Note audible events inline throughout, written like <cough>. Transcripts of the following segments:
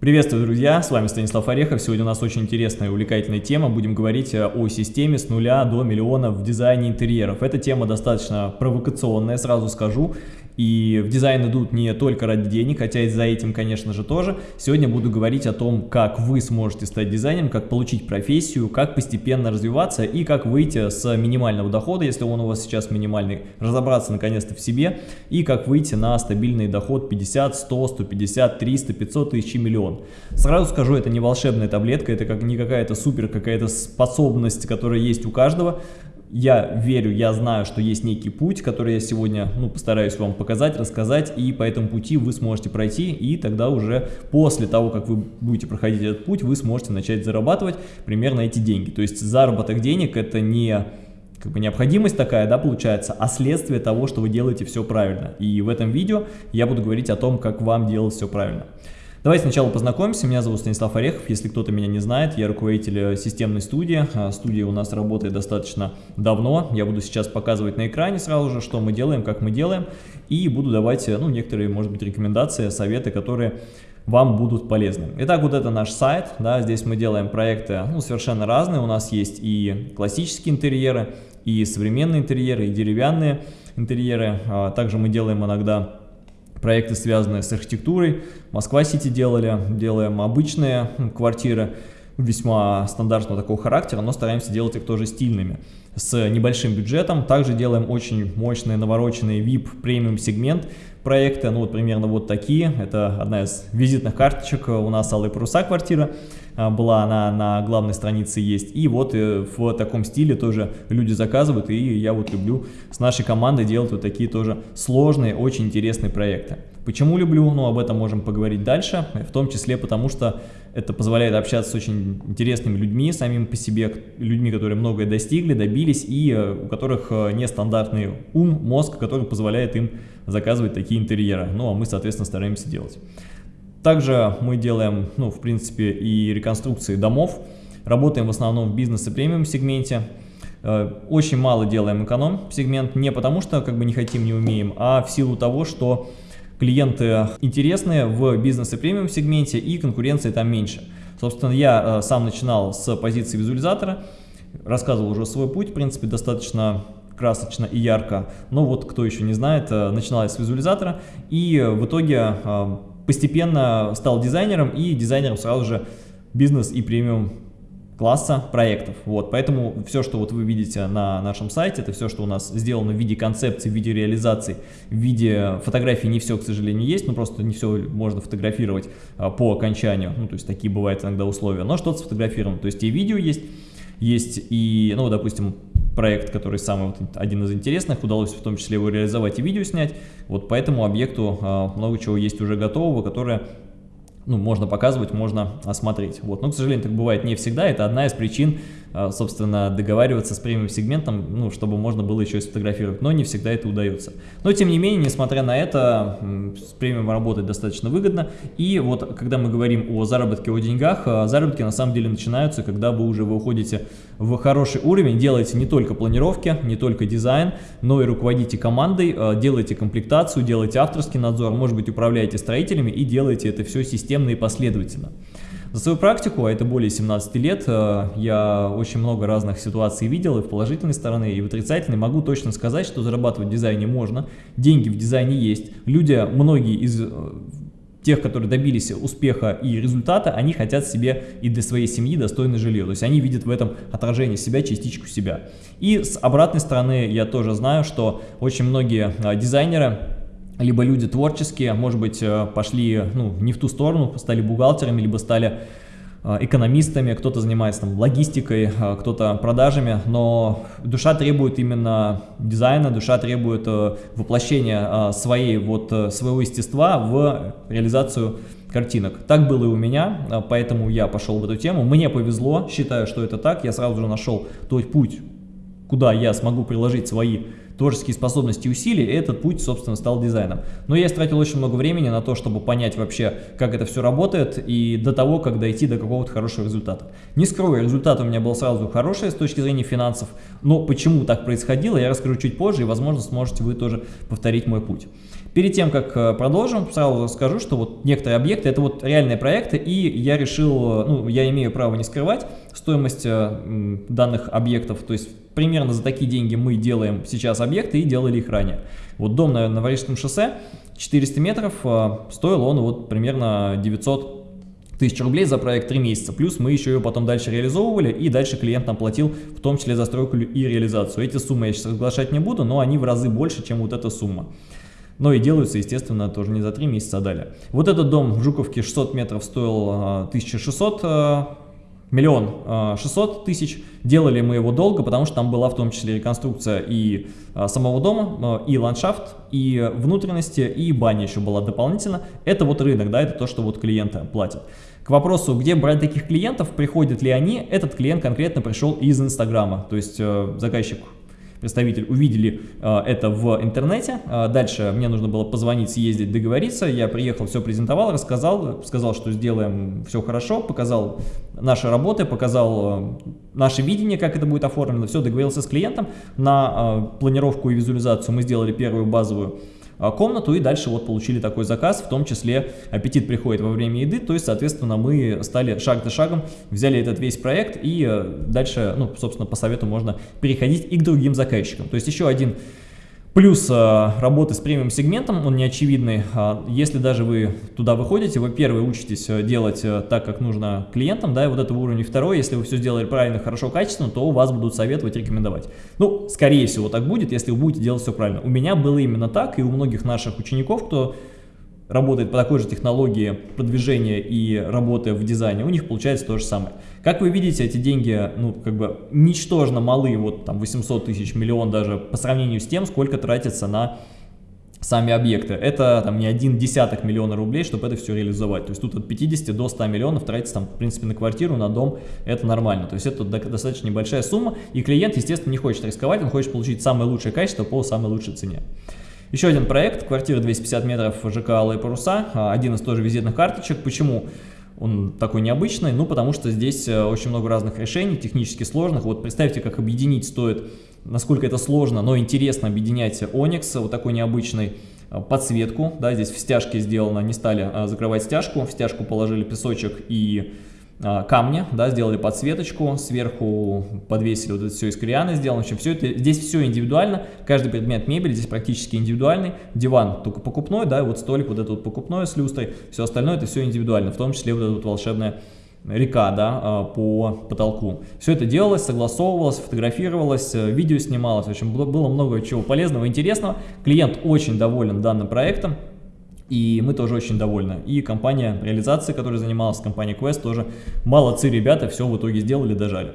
Приветствую, друзья! С вами Станислав Орехов. Сегодня у нас очень интересная и увлекательная тема. Будем говорить э, о системе с нуля до миллиона в дизайне интерьеров. Эта тема достаточно провокационная, сразу скажу. И в дизайн идут не только ради денег, хотя и за этим, конечно же, тоже. Сегодня буду говорить о том, как вы сможете стать дизайнером, как получить профессию, как постепенно развиваться и как выйти с минимального дохода, если он у вас сейчас минимальный, разобраться наконец-то в себе и как выйти на стабильный доход 50, 100, 150, 300, 500 тысяч и миллион. Сразу скажу, это не волшебная таблетка, это как не какая-то супер какая-то способность, которая есть у каждого я верю, я знаю, что есть некий путь, который я сегодня ну, постараюсь вам показать, рассказать, и по этому пути вы сможете пройти, и тогда уже после того, как вы будете проходить этот путь, вы сможете начать зарабатывать примерно эти деньги. То есть заработок денег это не как бы необходимость такая, да, получается, а следствие того, что вы делаете все правильно. И в этом видео я буду говорить о том, как вам делать все правильно. Давайте сначала познакомимся. Меня зовут Станислав Орехов. Если кто-то меня не знает, я руководитель э, системной студии. А, студия у нас работает достаточно давно. Я буду сейчас показывать на экране сразу же, что мы делаем, как мы делаем. И буду давать э, ну, некоторые, может быть, рекомендации, советы, которые вам будут полезны. Итак, вот это наш сайт, да, здесь мы делаем проекты ну, совершенно разные, у нас есть и классические интерьеры, и современные интерьеры, и деревянные интерьеры, а, также мы делаем иногда проекты, связанные с архитектурой. Москва-Сити делали, делаем обычные квартиры весьма стандартного такого характера, но стараемся делать их тоже стильными, с небольшим бюджетом. Также делаем очень мощные навороченные VIP премиум сегмент проекты, ну вот примерно вот такие. Это одна из визитных карточек у нас Алые паруса квартира. А, была она на главной странице есть. И вот э, в таком стиле тоже люди заказывают, и я вот люблю с нашей командой делать вот такие тоже сложные, очень интересные проекты. Почему люблю? Ну, об этом можем поговорить дальше, в том числе потому, что это позволяет общаться с очень интересными людьми, самим по себе, людьми, которые многое достигли, добились, и э, у которых э, нестандартный ум, мозг, который позволяет им заказывать такие интерьеры. Ну, а мы, соответственно, стараемся делать. Также мы делаем, ну, в принципе, и реконструкции домов. Работаем в основном в бизнес и премиум сегменте. Э, очень мало делаем эконом сегмент, не потому что как бы не хотим, не умеем, а в силу того, что клиенты интересные в бизнес и премиум сегменте и конкуренции там меньше. Собственно, я э, сам начинал с позиции визуализатора, рассказывал уже свой путь, в принципе, достаточно красочно и ярко. Но вот кто еще не знает, э, начинал я с визуализатора и в итоге постепенно стал дизайнером и дизайнером сразу же бизнес и премиум класса проектов. Вот, поэтому все, что вот вы видите на нашем сайте, это все, что у нас сделано в виде концепции, в виде реализации, в виде фотографий не все, к сожалению, есть, но просто не все можно фотографировать а, по окончанию, ну, то есть такие бывают иногда условия, но что-то сфотографировано, то есть и видео есть, есть и, ну, допустим, проект, который самый вот, один из интересных, удалось в том числе его реализовать и видео снять. Вот по этому объекту э, много чего есть уже готового, которое ну, можно показывать, можно осмотреть. Вот. Но, к сожалению, так бывает не всегда. Это одна из причин, а, собственно, договариваться с премиум сегментом, ну, чтобы можно было еще и сфотографировать. Но не всегда это удается. Но, тем не менее, несмотря на это, с премиум работать достаточно выгодно. И вот, когда мы говорим о заработке, о деньгах, а, заработки на самом деле начинаются, когда вы уже выходите в хороший уровень, делаете не только планировки, не только дизайн, но и руководите командой, а, делаете комплектацию, делаете авторский надзор, может быть, управляете строителями и делаете это все системно и последовательно. За свою практику, а это более 17 лет, э, я очень много разных ситуаций видел и в положительной стороны, и в отрицательной. Могу точно сказать, что зарабатывать в дизайне можно, деньги в дизайне есть. Люди, многие из э, тех, которые добились успеха и результата, они хотят себе и для своей семьи достойное жилье. То есть они видят в этом отражение себя, частичку себя. И с обратной стороны я тоже знаю, что очень многие э, дизайнеры либо люди творческие, может быть, э, пошли ну, не в ту сторону, стали бухгалтерами, либо стали э, экономистами, кто-то занимается там логистикой, э, кто-то продажами, но душа требует именно дизайна, душа требует воплощения своей, вот, своего естества в реализацию картинок. Так было и у меня, поэтому я пошел в эту тему. Мне повезло, считаю, что это так, я сразу же нашел тот путь, куда я смогу приложить свои творческие способности и усилия, и этот путь, собственно, стал дизайном. Но я истратил очень много времени на то, чтобы понять вообще, как это все работает, и до того, как дойти до какого-то хорошего результата. Не скрою, результат у меня был сразу хороший с точки зрения финансов, но почему так происходило, я расскажу чуть позже, и, возможно, сможете вы тоже повторить мой путь. Перед тем, как э, продолжим, сразу скажу, что вот некоторые объекты, это вот реальные проекты, и я решил, ну, я имею право не скрывать стоимость э, данных объектов, то есть примерно за такие деньги мы делаем сейчас объекты и делали их ранее. Вот дом на Новорижском шоссе, 400 метров, э, стоил он вот примерно 900 тысяч рублей за проект 3 месяца, плюс мы еще ее потом дальше реализовывали, и дальше клиент нам платил в том числе застройку и реализацию. Эти суммы я сейчас разглашать не буду, но они в разы больше, чем вот эта сумма. Но и делаются, естественно, тоже не за 3 месяца, а далее. Вот этот дом в Жуковке 600 метров стоил 1600 а, а, миллион 600 тысяч. Делали мы его долго, потому что там была в том числе реконструкция и а, самого дома, и ландшафт, и внутренности, и баня еще была дополнительно. Это вот рынок, да, это то, что вот клиенты платят. К вопросу, где брать таких клиентов, приходят ли они, этот клиент конкретно пришел из Инстаграма, то есть э, заказчик представитель, увидели э, это в интернете. Э, дальше мне нужно было позвонить, съездить, договориться. Я приехал, все презентовал, рассказал, сказал, что сделаем все хорошо, показал наши работы, показал э, наше видение, как это будет оформлено. Все, договорился с клиентом на планировку и визуализацию. Мы сделали первую базовую комнату и дальше вот получили такой заказ, в том числе аппетит приходит во время еды, то есть, соответственно, мы стали шаг за шагом, взяли этот весь проект и э, дальше, ну, собственно, по совету можно переходить и к другим заказчикам. То есть еще один Плюс э, работы с премиум сегментом, он не очевидный. А, если даже вы туда выходите, вы первый учитесь э, делать э, так, как нужно клиентам, да, и вот этого уровня второй, если вы все сделали правильно, хорошо, качественно, то у вас будут советовать, рекомендовать. Ну, скорее всего так будет, если вы будете делать все правильно. У меня было именно так, и у многих наших учеников, кто работает по такой же технологии продвижения и работы в дизайне, у них получается то же самое. Как вы видите, эти деньги, ну, как бы ничтожно малы, вот там 800 тысяч, миллион даже по сравнению с тем, сколько тратится на сами объекты. Это там не один десяток миллиона рублей, чтобы это все реализовать. То есть тут от 50 до 100 миллионов тратится там, в принципе, на квартиру, на дом, это нормально. То есть это достаточно небольшая сумма, и клиент, естественно, не хочет рисковать, он хочет получить самое лучшее качество по самой лучшей цене. Еще один проект, квартира 250 метров ЖК «Алые паруса», а, один из тоже визитных карточек. Почему он такой необычный? Ну, потому что здесь э, очень много разных решений, технически сложных. Вот представьте, как объединить стоит, насколько это сложно, но интересно объединять Onyx, вот такой необычный, э, подсветку, да, здесь в стяжке сделано, не стали закрывать стяжку, в стяжку положили песочек и камня, да, сделали подсветочку, сверху подвесили вот это все из корианы сделано, в все это, здесь все индивидуально, каждый предмет мебели здесь практически индивидуальный, диван только покупной, да, и вот столик вот этот вот покупной с люстрой, все остальное это все индивидуально, в том числе вот эта вот волшебная река, да, а, по потолку. Все это делалось, согласовывалось, фотографировалось, э, видео снималось, в общем, было много чего полезного, интересного. Клиент очень доволен данным проектом, и мы тоже очень довольны. И компания реализации, которая занималась, компания Quest тоже молодцы ребята, все в итоге сделали, дожали.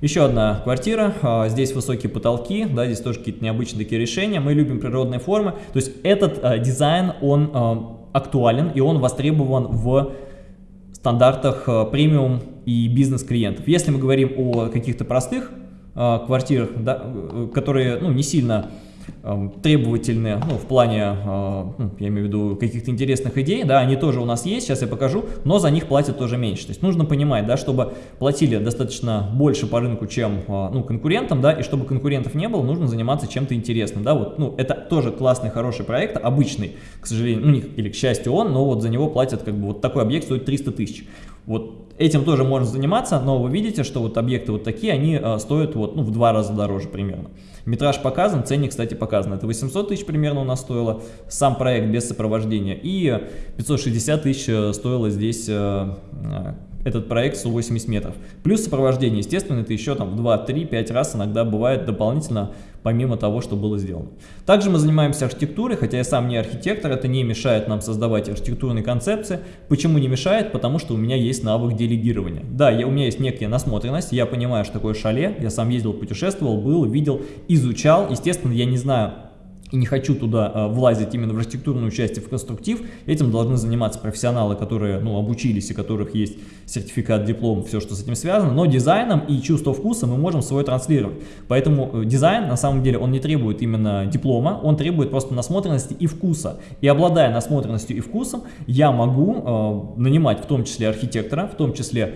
Еще одна квартира, а, здесь высокие потолки, да, здесь тоже какие-то необычные такие решения, мы любим природные формы, то есть этот а, дизайн, он а, актуален и он востребован в стандартах а, премиум и бизнес-клиентов. Если мы говорим о каких-то простых квартирах, да, э, которые ну, не сильно требовательные, ну, в плане, а, ну, я имею в виду, каких-то интересных идей, да, они тоже у нас есть, сейчас я покажу, но за них платят тоже меньше. То есть нужно понимать, да, чтобы платили достаточно больше по рынку, чем, а, ну, конкурентам, да, и чтобы конкурентов не было, нужно заниматься чем-то интересным, да, вот, ну, это тоже классный, хороший проект, обычный, к сожалению, ну, или к счастью он, но вот за него платят, как бы, вот такой объект стоит 300 тысяч. Вот этим тоже можно заниматься, но вы видите, что вот объекты вот такие, они а, стоят вот, ну, в два раза дороже примерно. Метраж показан, ценник, кстати, показан. Это 800 тысяч примерно у нас стоило, сам проект без сопровождения. И 560 тысяч э, стоило здесь э, э, этот проект 180 метров. Плюс сопровождение, естественно, это еще там в 2, 3, 5 раз иногда бывает дополнительно, помимо того, что было сделано. Также мы занимаемся архитектурой, хотя я сам не архитектор, это не мешает нам создавать архитектурные концепции. Почему не мешает? Потому что у меня есть навык делегирования. Да, я, у меня есть некая насмотренность, я понимаю, что такое шале, я сам ездил, путешествовал, был, видел, изучал. Естественно, я не знаю и не хочу туда э, влазить именно в архитектурную часть и в конструктив, этим должны заниматься профессионалы, которые ну, обучились и которых есть сертификат, диплом, все, что с этим связано, но дизайном и чувство вкуса мы можем свой транслировать. Поэтому э, дизайн, на самом деле, он не требует именно диплома, он требует просто насмотренности и вкуса. И обладая насмотренностью и вкусом, я могу э, нанимать в том числе архитектора, в том числе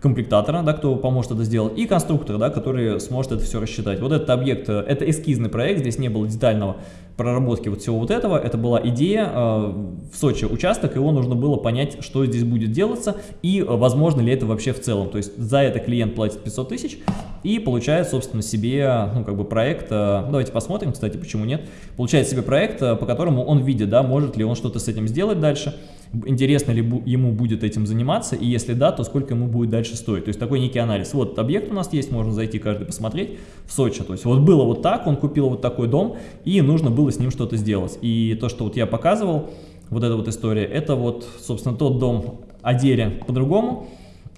комплектатора, да, кто поможет это сделать, и конструктора, да, который сможет это все рассчитать. Вот этот объект, э, это эскизный проект, здесь не было детального проработки вот всего вот этого, это была идея э, в Сочи участок, его нужно было понять, что здесь будет делаться и э, возможно ли это вообще в целом. То есть за это клиент платит 500 тысяч и получает, собственно, себе, ну, как бы проект, э, давайте посмотрим, кстати, почему нет, получает себе проект, э, по которому он видит, да, может ли он что-то с этим сделать дальше, интересно ли ему будет этим заниматься, и если да, то сколько ему будет дальше стоить. То есть такой некий анализ. Вот объект у нас есть, можно зайти каждый посмотреть в Сочи. То есть вот было вот так, он купил вот такой дом, и нужно было с ним что-то сделать. И то, что вот я показывал, вот эта вот история, это вот, собственно, тот дом Адере по-другому.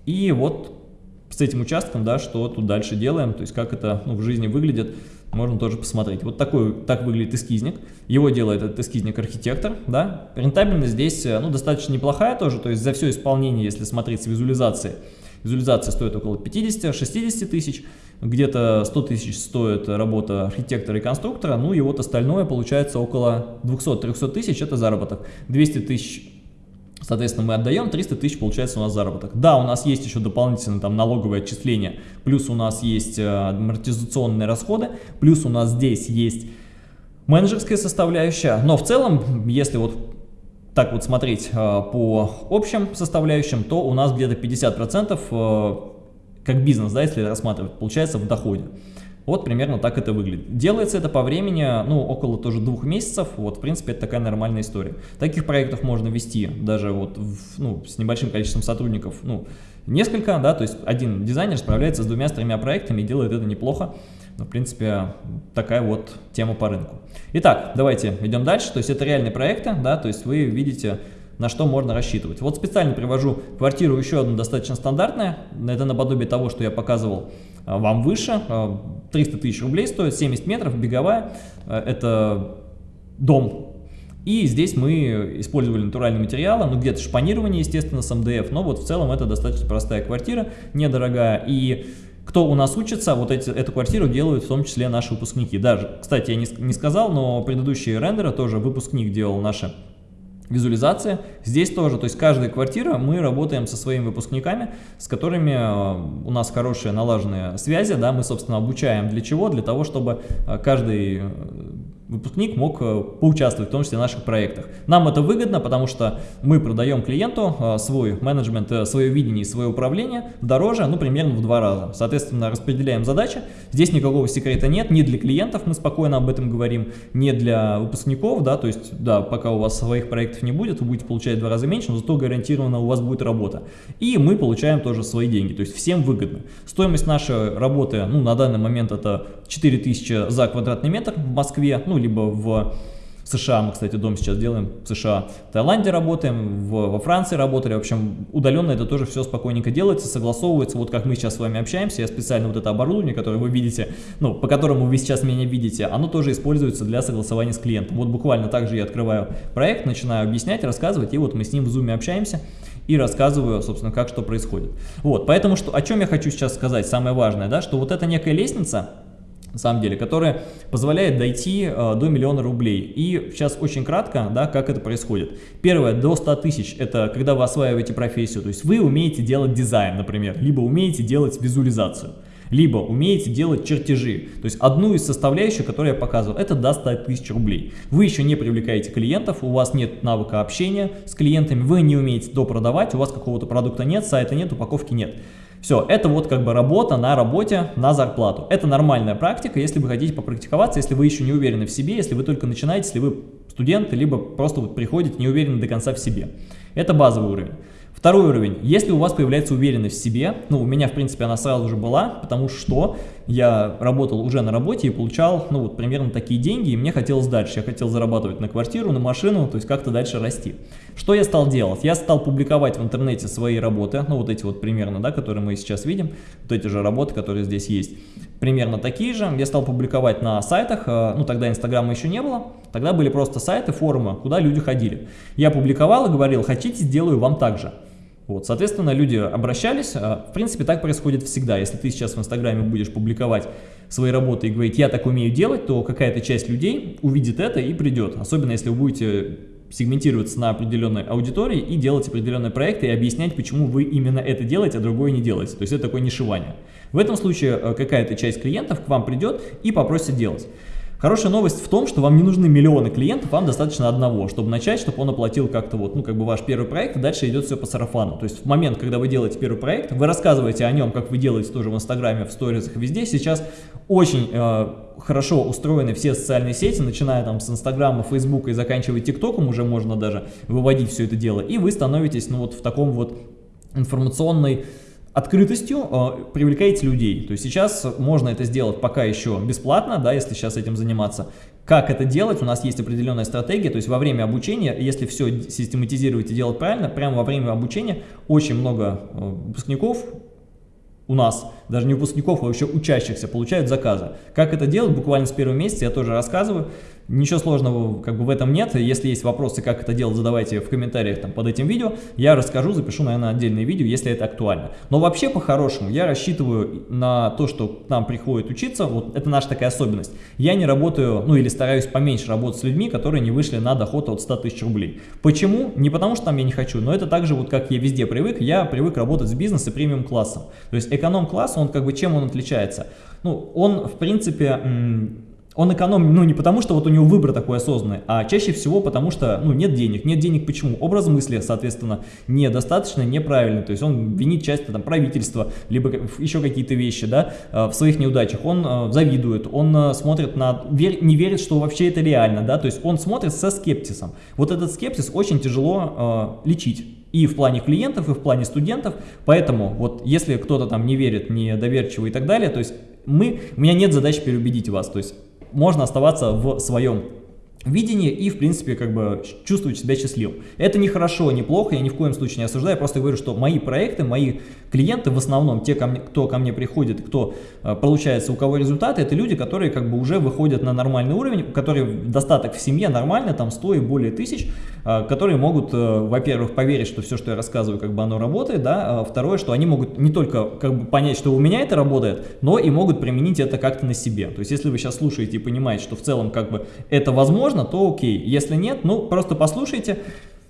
И вот с этим участком, да, что тут дальше делаем, то есть как это ну, в жизни выглядит можно тоже посмотреть. Вот такой, так выглядит эскизник. Его делает этот эскизник архитектор, да. Рентабельность здесь, э, ну, достаточно неплохая тоже, то есть за все исполнение, если смотреть с визуализацией, визуализация стоит около 50-60 тысяч, где-то 100 тысяч стоит работа архитектора и конструктора, ну и вот остальное получается около 200-300 тысяч, это заработок. 200 тысяч Соответственно, мы отдаем 300 тысяч, получается у нас заработок. Да, у нас есть еще дополнительно там налоговые отчисления, плюс у нас есть э, амортизационные расходы, плюс у нас здесь есть менеджерская составляющая. Но в целом, если вот так вот смотреть э, по общим составляющим, то у нас где-то 50% э, как бизнес, да, если рассматривать, получается в доходе. Вот примерно так это выглядит. Делается это по времени, ну, около тоже двух месяцев. Вот, в принципе, это такая нормальная история. Таких проектов можно вести даже вот, в, ну, с небольшим количеством сотрудников, ну, несколько, да, то есть один дизайнер справляется с двумя, с тремя проектами и делает это неплохо. Но, в принципе, такая вот тема по рынку. Итак, давайте идем дальше. То есть это реальные проекты, да, то есть вы видите на что можно рассчитывать. Вот специально привожу квартиру еще одну достаточно стандартная, это наподобие того, что я показывал вам выше, 300 а, тысяч рублей стоит, 70 метров, беговая, а, это дом. И здесь мы использовали натуральные материалы, ну где-то шпанирование, естественно, с МДФ, но вот в целом это достаточно простая квартира, недорогая. И кто у нас учится, вот эти, эту квартиру делают в том числе наши выпускники. Даже, кстати, я не, не сказал, но предыдущие рендеры тоже выпускник делал наши визуализация. Здесь тоже, то есть каждая квартира, мы работаем со своими выпускниками, с которыми э, у нас хорошие налаженные связи, да, мы, собственно, обучаем для чего? Для того, чтобы э, каждый э, выпускник мог э, поучаствовать в том числе в наших проектах. Нам это выгодно, потому что мы продаем клиенту э, свой менеджмент, э, свое видение, свое управление дороже, ну, примерно в два раза. Соответственно, распределяем задачи. Здесь никакого секрета нет, не для клиентов, мы спокойно об этом говорим, не для выпускников, да, то есть, да, пока у вас своих проектов не будет, вы будете получать в два раза меньше, но зато гарантированно у вас будет работа. И мы получаем тоже свои деньги, то есть всем выгодно. Стоимость нашей работы, ну, на данный момент это 4000 за квадратный метр в Москве, ну, либо в США, мы, кстати, дом сейчас делаем в США, в Таиланде работаем, в, во Франции работали, в общем, удаленно это тоже все спокойненько делается, согласовывается, вот как мы сейчас с вами общаемся, я специально вот это оборудование, которое вы видите, ну, по которому вы сейчас меня видите, оно тоже используется для согласования с клиентом. Вот буквально так же я открываю проект, начинаю объяснять, рассказывать, и вот мы с ним в зуме общаемся, и рассказываю, собственно, как что происходит. Вот, поэтому что, о чем я хочу сейчас сказать, самое важное, да, что вот эта некая лестница, на самом деле, которая позволяет дойти э, до миллиона рублей. И сейчас очень кратко, да, как это происходит. Первое, до 100 тысяч, это когда вы осваиваете профессию, то есть вы умеете делать дизайн, например, либо умеете делать визуализацию либо умеете делать чертежи. То есть одну из составляющих, которую я показывал, это до 100 тысяч рублей. Вы еще не привлекаете клиентов, у вас нет навыка общения с клиентами, вы не умеете допродавать, у вас какого-то продукта нет, сайта нет, упаковки нет. Все, это вот как бы работа на работе на зарплату. Это нормальная практика, если вы хотите попрактиковаться, если вы еще не уверены в себе, если вы только начинаете, если вы студент, либо просто вот приходите не уверены до конца в себе. Это базовый уровень. Второй уровень. Если у вас появляется уверенность в себе, ну, у меня, в принципе, она сразу же была, потому что я работал уже на работе и получал, ну, вот примерно такие деньги, и мне хотелось дальше. Я хотел зарабатывать на квартиру, на машину, то есть как-то дальше расти. Что я стал делать? Я стал публиковать в интернете свои работы, ну, вот эти вот примерно, да, которые мы сейчас видим, вот эти же работы, которые здесь есть, примерно такие же. Я стал публиковать на сайтах, э, ну, тогда Инстаграма еще не было, тогда были просто сайты, форумы, куда люди ходили. Я публиковал и говорил, хотите, сделаю вам так же. Вот, соответственно, люди обращались. А, в принципе, так происходит всегда. Если ты сейчас в Инстаграме будешь публиковать свои работы и говорить, я так умею делать, то какая-то часть людей увидит это и придет. Особенно, если вы будете сегментироваться на определенной аудитории и делать определенные проекты и объяснять, почему вы именно это делаете, а другое не делаете. То есть это такое нишевание. В этом случае э, какая-то часть клиентов к вам придет и попросит делать. Хорошая новость в том, что вам не нужны миллионы клиентов, вам достаточно одного, чтобы начать, чтобы он оплатил как-то вот, ну, как бы ваш первый проект, и дальше идет все по сарафану. То есть в момент, когда вы делаете первый проект, вы рассказываете о нем, как вы делаете тоже в Инстаграме, в сторисах, везде. Сейчас очень э, хорошо устроены все социальные сети, начиная там с Инстаграма, Фейсбука и заканчивая ТикТоком, уже можно даже выводить все это дело, и вы становитесь, ну, вот в таком вот информационной открытостью э, привлекаете людей. То есть сейчас можно это сделать пока еще бесплатно, да, если сейчас этим заниматься. Как это делать? У нас есть определенная стратегия, то есть во время обучения, если все систематизировать и делать правильно, прямо во время обучения очень много э, выпускников у нас, даже не выпускников, а вообще учащихся, получают заказы. Как это делать? Буквально с первого месяца я тоже рассказываю. Ничего сложного как бы в этом нет. Если есть вопросы, как это делать, задавайте в комментариях там, под этим видео. Я расскажу, запишу, наверное, отдельное видео, если это актуально. Но вообще, по-хорошему, я рассчитываю на то, что к нам приходит учиться. Вот это наша такая особенность. Я не работаю, ну или стараюсь поменьше работать с людьми, которые не вышли на доход от 100 тысяч рублей. Почему? Не потому, что там я не хочу, но это также, вот как я везде привык, я привык работать с бизнесом и премиум классом. То есть эконом-класс, он как бы чем он отличается? Ну, он, в принципе, он экономит, ну, не потому, что вот у него выбор такой осознанный, а чаще всего потому, что, ну, нет денег. Нет денег почему? Образ мысли, соответственно, недостаточно, неправильный. То есть он винит часто там правительство, либо еще какие-то вещи, да, э, в своих неудачах. Он э, завидует, он э, смотрит на, не верит, что вообще это реально, да, то есть он смотрит со скептисом. Вот этот скепсис очень тяжело лечить и в плане клиентов, и в плане студентов. Поэтому вот если кто-то там не верит, недоверчивый и так далее, то есть мы, у меня нет задачи переубедить вас. То есть можно оставаться в своем видение и, в принципе, как бы чувствовать себя счастливым. Это не хорошо, не плохо, я ни в коем случае не осуждаю, я просто говорю, что мои проекты, мои клиенты, в основном те, кто ко мне приходит, кто э, получается, у кого результаты, это люди, которые как бы уже выходят на нормальный уровень, у которых достаток в семье нормально, там 100 и более тысяч, э, которые могут, э, во-первых, поверить, что все, что я рассказываю, как бы оно работает, да, а второе, что они могут не только как бы понять, что у меня это работает, но и могут применить это как-то на себе. То есть, если вы сейчас слушаете и понимаете, что в целом как бы это возможно, можно, то окей. Если нет, ну просто послушайте,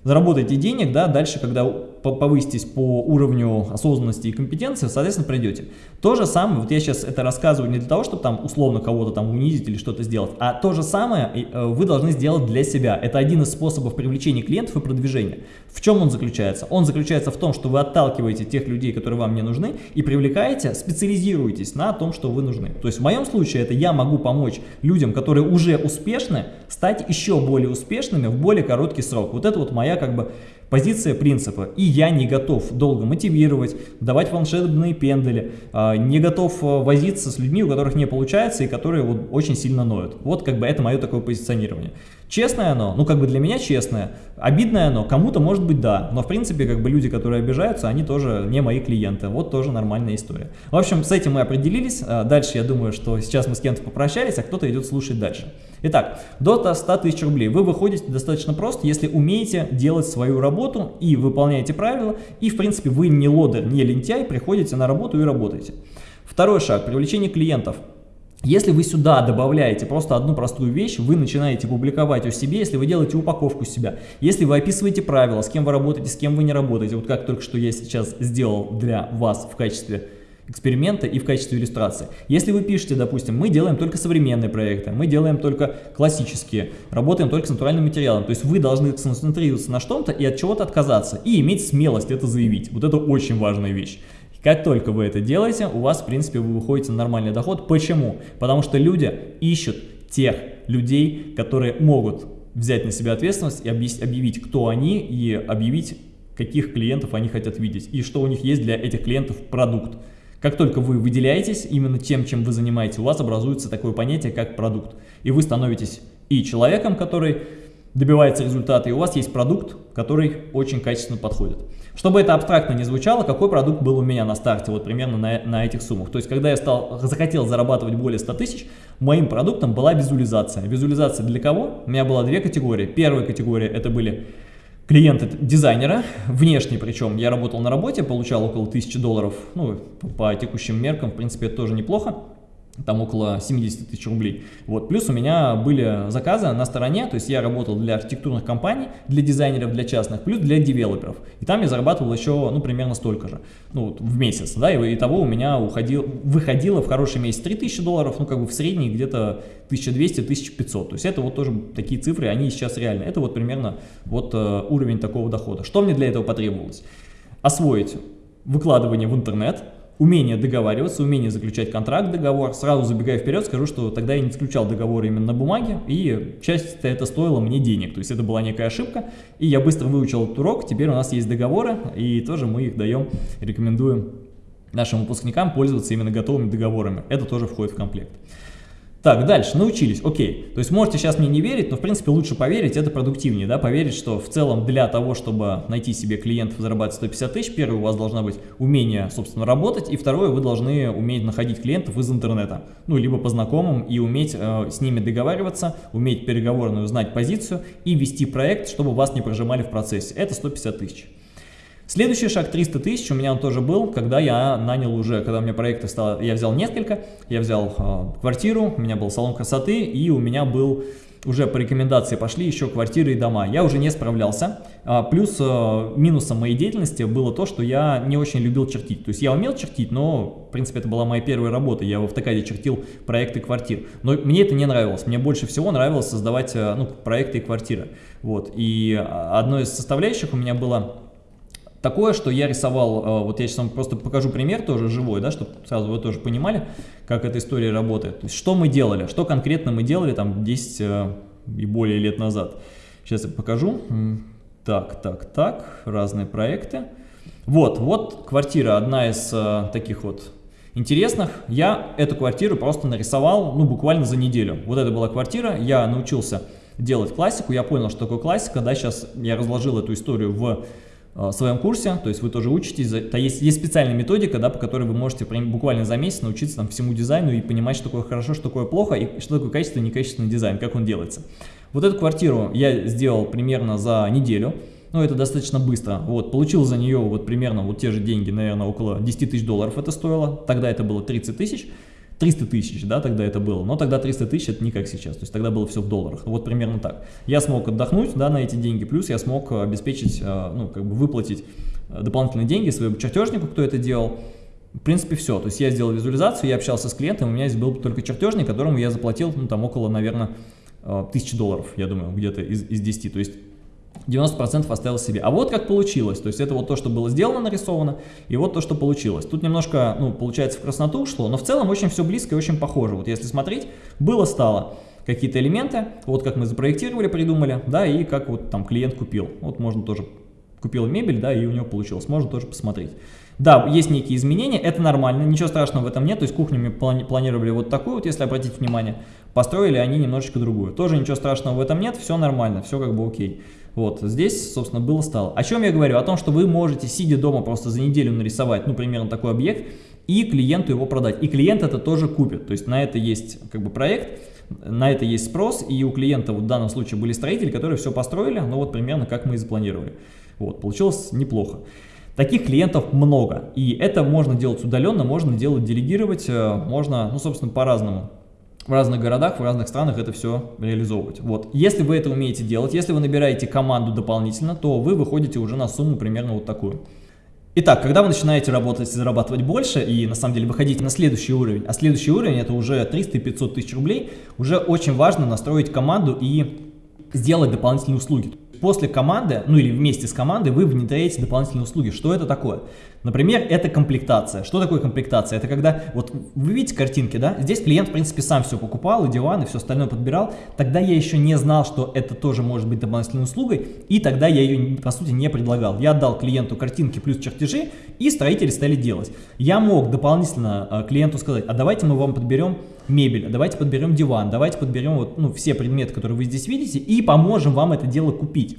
заработайте денег, да, дальше, когда повыситесь по уровню осознанности и компетенции, соответственно, пройдете. То же самое, вот я сейчас это рассказываю не для того, чтобы там условно кого-то там унизить или что-то сделать, а то же самое э, вы должны сделать для себя. Это один из способов привлечения клиентов и продвижения. В чем он заключается? Он заключается в том, что вы отталкиваете тех людей, которые вам не нужны, и привлекаете, специализируетесь на том, что вы нужны. То есть в моем случае это я могу помочь людям, которые уже успешны, стать еще более успешными в более короткий срок. Вот это вот моя как бы Позиция принципа. И я не готов долго мотивировать, давать волшебные пендели, а, не готов а, возиться с людьми, у которых не получается и которые вот очень сильно ноют. Вот как бы это мое такое позиционирование. Честное оно, ну как бы для меня честное, обидное оно, кому-то может быть да, но в принципе как бы люди, которые обижаются, они тоже не мои клиенты, вот тоже нормальная история. В общем, с этим мы определились, а, дальше я думаю, что сейчас мы с кем-то попрощались, а кто-то идет слушать дальше. Итак, до 100 тысяч рублей вы выходите достаточно просто, если умеете делать свою работу и выполняете правила, и в принципе вы не лодер, не лентяй, приходите на работу и работаете. Второй шаг, привлечение клиентов. Если вы сюда добавляете просто одну простую вещь, вы начинаете публиковать о себе, если вы делаете упаковку себя, если вы описываете правила, с кем вы работаете, с кем вы не работаете, вот как только что я сейчас сделал для вас в качестве эксперимента и в качестве иллюстрации. Если вы пишете, допустим, мы делаем только современные проекты, мы делаем только классические, работаем только с натуральным материалом, то есть вы должны сконцентрироваться на что-то и от чего-то отказаться, и иметь смелость это заявить. Вот это очень важная вещь. Как только вы это делаете, у вас, в принципе, вы выходите на нормальный доход. Почему? Потому что люди ищут тех людей, которые могут взять на себя ответственность и объявить, кто они, и объявить, каких клиентов они хотят видеть, и что у них есть для этих клиентов продукт. Как только вы выделяетесь именно тем, чем вы занимаетесь, у вас образуется такое понятие, как продукт. И вы становитесь и человеком, который добивается результата, и у вас есть продукт, который очень качественно подходит. Чтобы это абстрактно не звучало, какой продукт был у меня на старте, вот примерно на, на этих суммах. То есть, когда я стал, захотел зарабатывать более 100 тысяч, моим продуктом была визуализация. Визуализация для кого? У меня было две категории. Первая категория это были клиенты дизайнера, внешний причем. Я работал на работе, получал около 1000 долларов, ну, по текущим меркам, в принципе, это тоже неплохо. Там около 70 тысяч рублей. Вот. Плюс у меня были заказы на стороне, то есть я работал для архитектурных компаний, для дизайнеров, для частных, плюс для девелоперов. И там я зарабатывал еще, ну, примерно столько же, ну, вот, в месяц, да, и того у меня уходил, выходило в хороший месяц 3000 долларов, ну, как бы в средний где-то 1200-1500. То есть это вот тоже такие цифры, они сейчас реальны. Это вот примерно вот э, уровень такого дохода. Что мне для этого потребовалось? Освоить выкладывание в интернет, умение договариваться, умение заключать контракт, договор. Сразу забегая вперед, скажу, что тогда я не заключал договор именно на бумаге, и часть это стоило мне денег, то есть это была некая ошибка, и я быстро выучил этот урок, теперь у нас есть договоры, и тоже мы их даем, рекомендуем нашим выпускникам пользоваться именно готовыми договорами, это тоже входит в комплект. Так, дальше, научились, окей. То есть можете сейчас мне не верить, но в принципе лучше поверить, это продуктивнее, да, поверить, что в целом для того, чтобы найти себе клиентов и зарабатывать 150 тысяч, первое, у вас должна быть умение, собственно, работать, и второе, вы должны уметь находить клиентов из интернета, ну, либо по знакомым, и уметь э, с ними договариваться, уметь переговорную знать позицию и вести проект, чтобы вас не прожимали в процессе. Это 150 тысяч. Следующий шаг 300 тысяч у меня он тоже был, когда я нанял уже, когда у меня проекты стало, я взял несколько, я взял э, квартиру, у меня был салон красоты и у меня был уже по рекомендации пошли еще квартиры и дома. Я уже не справлялся. А, плюс э, минусом моей деятельности было то, что я не очень любил чертить. То есть я умел чертить, но в принципе это была моя первая работа. Я в автокаде чертил проекты квартир. Но мне это не нравилось. Мне больше всего нравилось создавать э, ну, проекты и квартиры. Вот. И а, одной из составляющих у меня было Такое, что я рисовал, э, вот я сейчас вам просто покажу пример тоже живой, да, чтобы сразу вы тоже понимали, как эта история работает. То есть, что мы делали, что конкретно мы делали там 10 э, и более лет назад. Сейчас я покажу. Так, так, так, разные проекты. Вот, вот квартира, одна из э, таких вот интересных. Я эту квартиру просто нарисовал, ну, буквально за неделю. Вот это была квартира, я научился делать классику, я понял, что такое классика, да, сейчас я разложил эту историю в в своем курсе, то есть вы тоже учитесь, то есть, есть специальная методика, да, по которой вы можете буквально за месяц научиться там, всему дизайну и понимать, что такое хорошо, что такое плохо, и что такое качественный и некачественный дизайн, как он делается. Вот эту квартиру я сделал примерно за неделю, ну это достаточно быстро, вот, получил за нее вот примерно вот те же деньги, наверное, около 10 тысяч долларов это стоило, тогда это было 30 тысяч, 300 тысяч, да, тогда это было, но тогда 300 тысяч это не как сейчас, то есть тогда было все в долларах, вот примерно так. Я смог отдохнуть, да, на эти деньги, плюс я смог обеспечить, э, ну, как бы выплатить э, дополнительные деньги своему чертежнику, кто это делал, в принципе, все. То есть я сделал визуализацию, я общался с клиентом, у меня здесь был только чертежник, которому я заплатил, ну, там, около, наверное, э, тысячи долларов, я думаю, где-то из, из 10. То есть 90% оставил себе. А вот как получилось. То есть это вот то, что было сделано, нарисовано, и вот то, что получилось. Тут немножко, ну, получается, в красноту ушло, но в целом очень все близко и очень похоже. Вот если смотреть, было-стало какие-то элементы, вот как мы запроектировали, придумали, да, и как вот там клиент купил. Вот можно тоже, купил мебель, да, и у него получилось, можно тоже посмотреть. Да, есть некие изменения, это нормально, ничего страшного в этом нет, то есть кухню мы плани планировали вот такую, вот, если обратить внимание, построили они немножечко другую. Тоже ничего страшного в этом нет, все нормально, все как бы окей. Вот, здесь, собственно, было стало. О чем я говорю? О том, что вы можете, сидя дома, просто за неделю нарисовать, ну, примерно такой объект, и клиенту его продать. И клиент это тоже купит. То есть на это есть как бы проект, на это есть спрос, и у клиента вот в данном случае были строители, которые все построили, ну вот примерно как мы и запланировали. Вот, получилось неплохо. Таких клиентов много, и это можно делать удаленно, можно делать делегировать, э, можно, ну, собственно, по-разному в разных городах, в разных странах это все реализовывать. Вот. Если вы это умеете делать, если вы набираете команду дополнительно, то вы выходите уже на сумму примерно вот такую. Итак, когда вы начинаете работать и зарабатывать больше, и на самом деле выходите на следующий уровень, а следующий уровень это уже 300-500 тысяч рублей, уже очень важно настроить команду и сделать дополнительные услуги после команды, ну или вместе с командой вы внедряете дополнительные услуги. Что это такое? Например, это комплектация. Что такое комплектация? Это когда, вот вы видите картинки, да? Здесь клиент, в принципе, сам все покупал, и диван, и все остальное подбирал. Тогда я еще не знал, что это тоже может быть дополнительной услугой, и тогда я ее, по сути, не предлагал. Я отдал клиенту картинки плюс чертежи, и строители стали делать. Я мог дополнительно э, клиенту сказать, а давайте мы вам подберем мебель, давайте подберем диван, давайте подберем вот, ну, все предметы, которые вы здесь видите, и поможем вам это дело купить.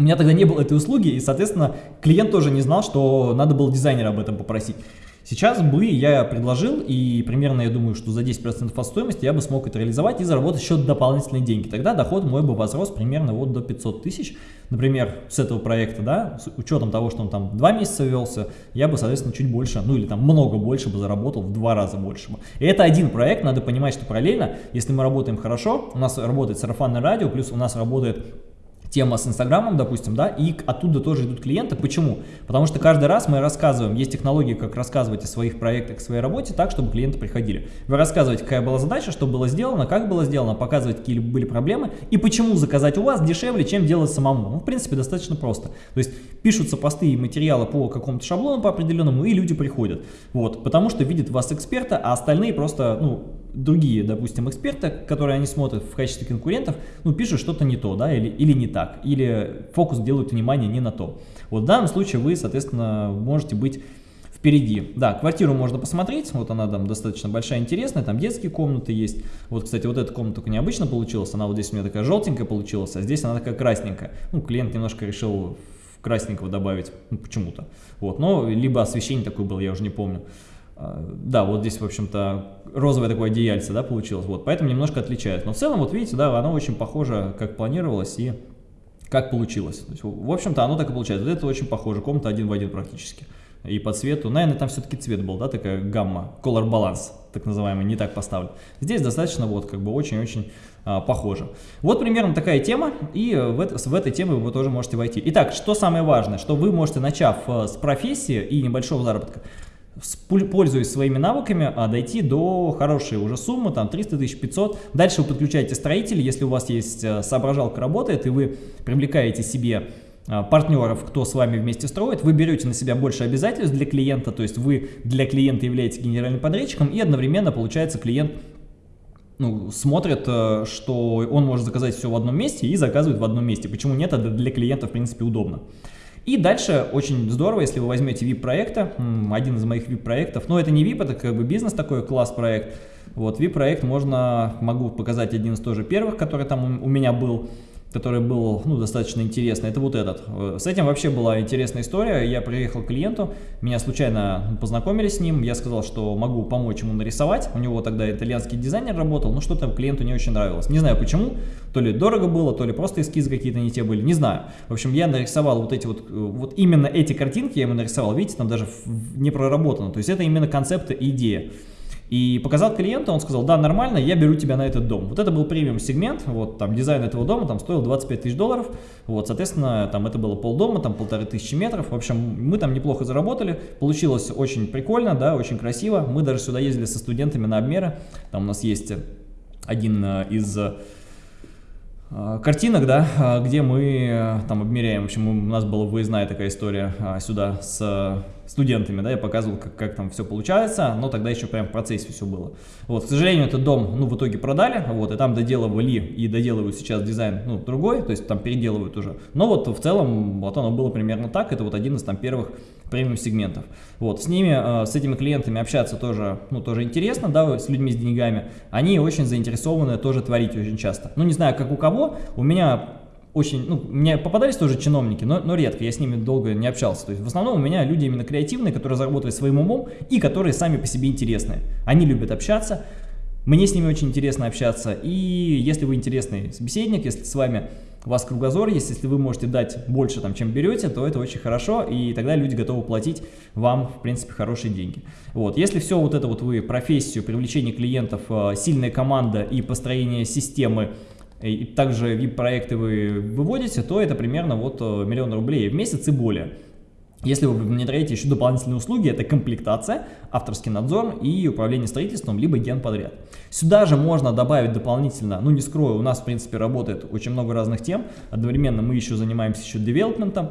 У меня тогда не было этой услуги, и, соответственно, клиент тоже не знал, что надо было дизайнера об этом попросить. Сейчас бы я предложил, и примерно я думаю, что за 10% от стоимости я бы смог это реализовать и заработать еще дополнительные деньги. Тогда доход мой бы возрос примерно вот до 500 тысяч. Например, с этого проекта, да, с учетом того, что он там 2 месяца велся, я бы, соответственно, чуть больше, ну или там много больше бы заработал, в два раза больше бы. И это один проект, надо понимать, что параллельно, если мы работаем хорошо, у нас работает сарафанное радио, плюс у нас работает тема с Инстаграмом, допустим, да, и оттуда тоже идут клиенты. Почему? Потому что каждый раз мы рассказываем, есть технологии, как рассказывать о своих проектах, о своей работе так, чтобы клиенты приходили. Вы рассказываете, какая была задача, что было сделано, как было сделано, показывать, какие были проблемы и почему заказать у вас дешевле, чем делать самому. Ну, в принципе, достаточно просто. То есть пишутся посты и материалы по какому-то шаблону по определенному, и люди приходят. Вот, потому что видят вас эксперта, а остальные просто, ну, другие, допустим, эксперты, которые они смотрят в качестве конкурентов, ну, пишут что-то не то, да, или, или не так, или фокус делают внимание не на то. Вот в данном случае вы, соответственно, можете быть впереди. Да, квартиру можно посмотреть, вот она там достаточно большая, интересная, там детские комнаты есть. Вот, кстати, вот эта комната только необычно получилась, она вот здесь у меня такая желтенькая получилась, а здесь она такая красненькая. Ну, клиент немножко решил красненького добавить, ну, почему-то. Вот, но либо освещение такое было, я уже не помню. А, да, вот здесь, в общем-то, розовое такое одеяльце, да, получилось, вот, поэтому немножко отличается. Но в целом, вот видите, да, оно очень похоже, как планировалось и как получилось. Есть, в общем-то, оно так и получается. Вот это очень похоже, комната один в один практически. И по цвету, наверное, там все-таки цвет был, да, такая гамма, color balance, так называемый, не так поставлен. Здесь достаточно вот, как бы, очень-очень а, похоже. Вот примерно такая тема, и в, это, в этой теме вы тоже можете войти. Итак, что самое важное, что вы можете, начав э, с профессии и небольшого заработка, пользуясь своими навыками, а дойти до хорошей уже суммы, там 300 тысяч, 500. Дальше вы подключаете строителей, если у вас есть э, соображалка работает, и вы привлекаете себе э, партнеров, кто с вами вместе строит, вы берете на себя больше обязательств для клиента, то есть вы для клиента являетесь генеральным подрядчиком, и одновременно получается клиент ну, смотрит, э, что он может заказать все в одном месте и заказывает в одном месте. Почему нет? Это для клиента, в принципе, удобно. И дальше очень здорово, если вы возьмете VIP-проекта, один из моих VIP-проектов, но это не VIP, это как бы бизнес такой, класс-проект. Вот VIP-проект можно, могу показать один из тоже первых, который там у меня был который был ну, достаточно интересный, это вот этот. С этим вообще была интересная история. Я приехал к клиенту, меня случайно познакомили с ним, я сказал, что могу помочь ему нарисовать. У него тогда итальянский дизайнер работал, но что-то клиенту не очень нравилось. Не знаю почему, то ли дорого было, то ли просто эскизы какие-то не те были, не знаю. В общем, я нарисовал вот эти вот, вот именно эти картинки я ему нарисовал, видите, там даже не проработано. То есть это именно концепт и идея. И показал клиенту, он сказал, да, нормально, я беру тебя на этот дом. Вот это был премиум сегмент, вот там дизайн этого дома там стоил 25 тысяч долларов, вот, соответственно, там это было полдома, там полторы тысячи метров, в общем, мы там неплохо заработали, получилось очень прикольно, да, очень красиво, мы даже сюда ездили со студентами на обмеры, там у нас есть один э, из э, картинок, да, э, где мы там обмеряем, в общем, у нас была выездная такая история сюда с студентами, да, я показывал, как, как там все получается, но тогда еще прям в процессе все было. Вот, к сожалению, этот дом, ну, в итоге продали, вот, и там доделывали и доделывают сейчас дизайн, ну, другой, то есть там переделывают уже. Но вот в целом, вот оно было примерно так, это вот один из там первых премиум сегментов. Вот, с ними, э, с этими клиентами общаться тоже, ну, тоже интересно, да, с людьми с деньгами. Они очень заинтересованы тоже творить очень часто. Ну, не знаю, как у кого, у меня очень, ну, мне попадались тоже чиновники, но, но редко, я с ними долго не общался. То есть в основном у меня люди именно креативные, которые заработали своим умом и которые сами по себе интересные. Они любят общаться, мне с ними очень интересно общаться, и если вы интересный собеседник, если с вами у вас кругозор есть, если вы можете дать больше, там, чем берете, то это очень хорошо, и тогда люди готовы платить вам, в принципе, хорошие деньги. Вот. Если все вот это вот вы, профессию, привлечение клиентов, э, сильная команда и построение системы, и также VIP-проекты вы выводите, то это примерно вот э, миллион рублей в месяц и более. Если вы внедряете еще дополнительные услуги, это комплектация, авторский надзор и управление строительством, либо генподряд. Сюда же можно добавить дополнительно, ну не скрою, у нас в принципе работает очень много разных тем, одновременно мы еще занимаемся еще девелопментом,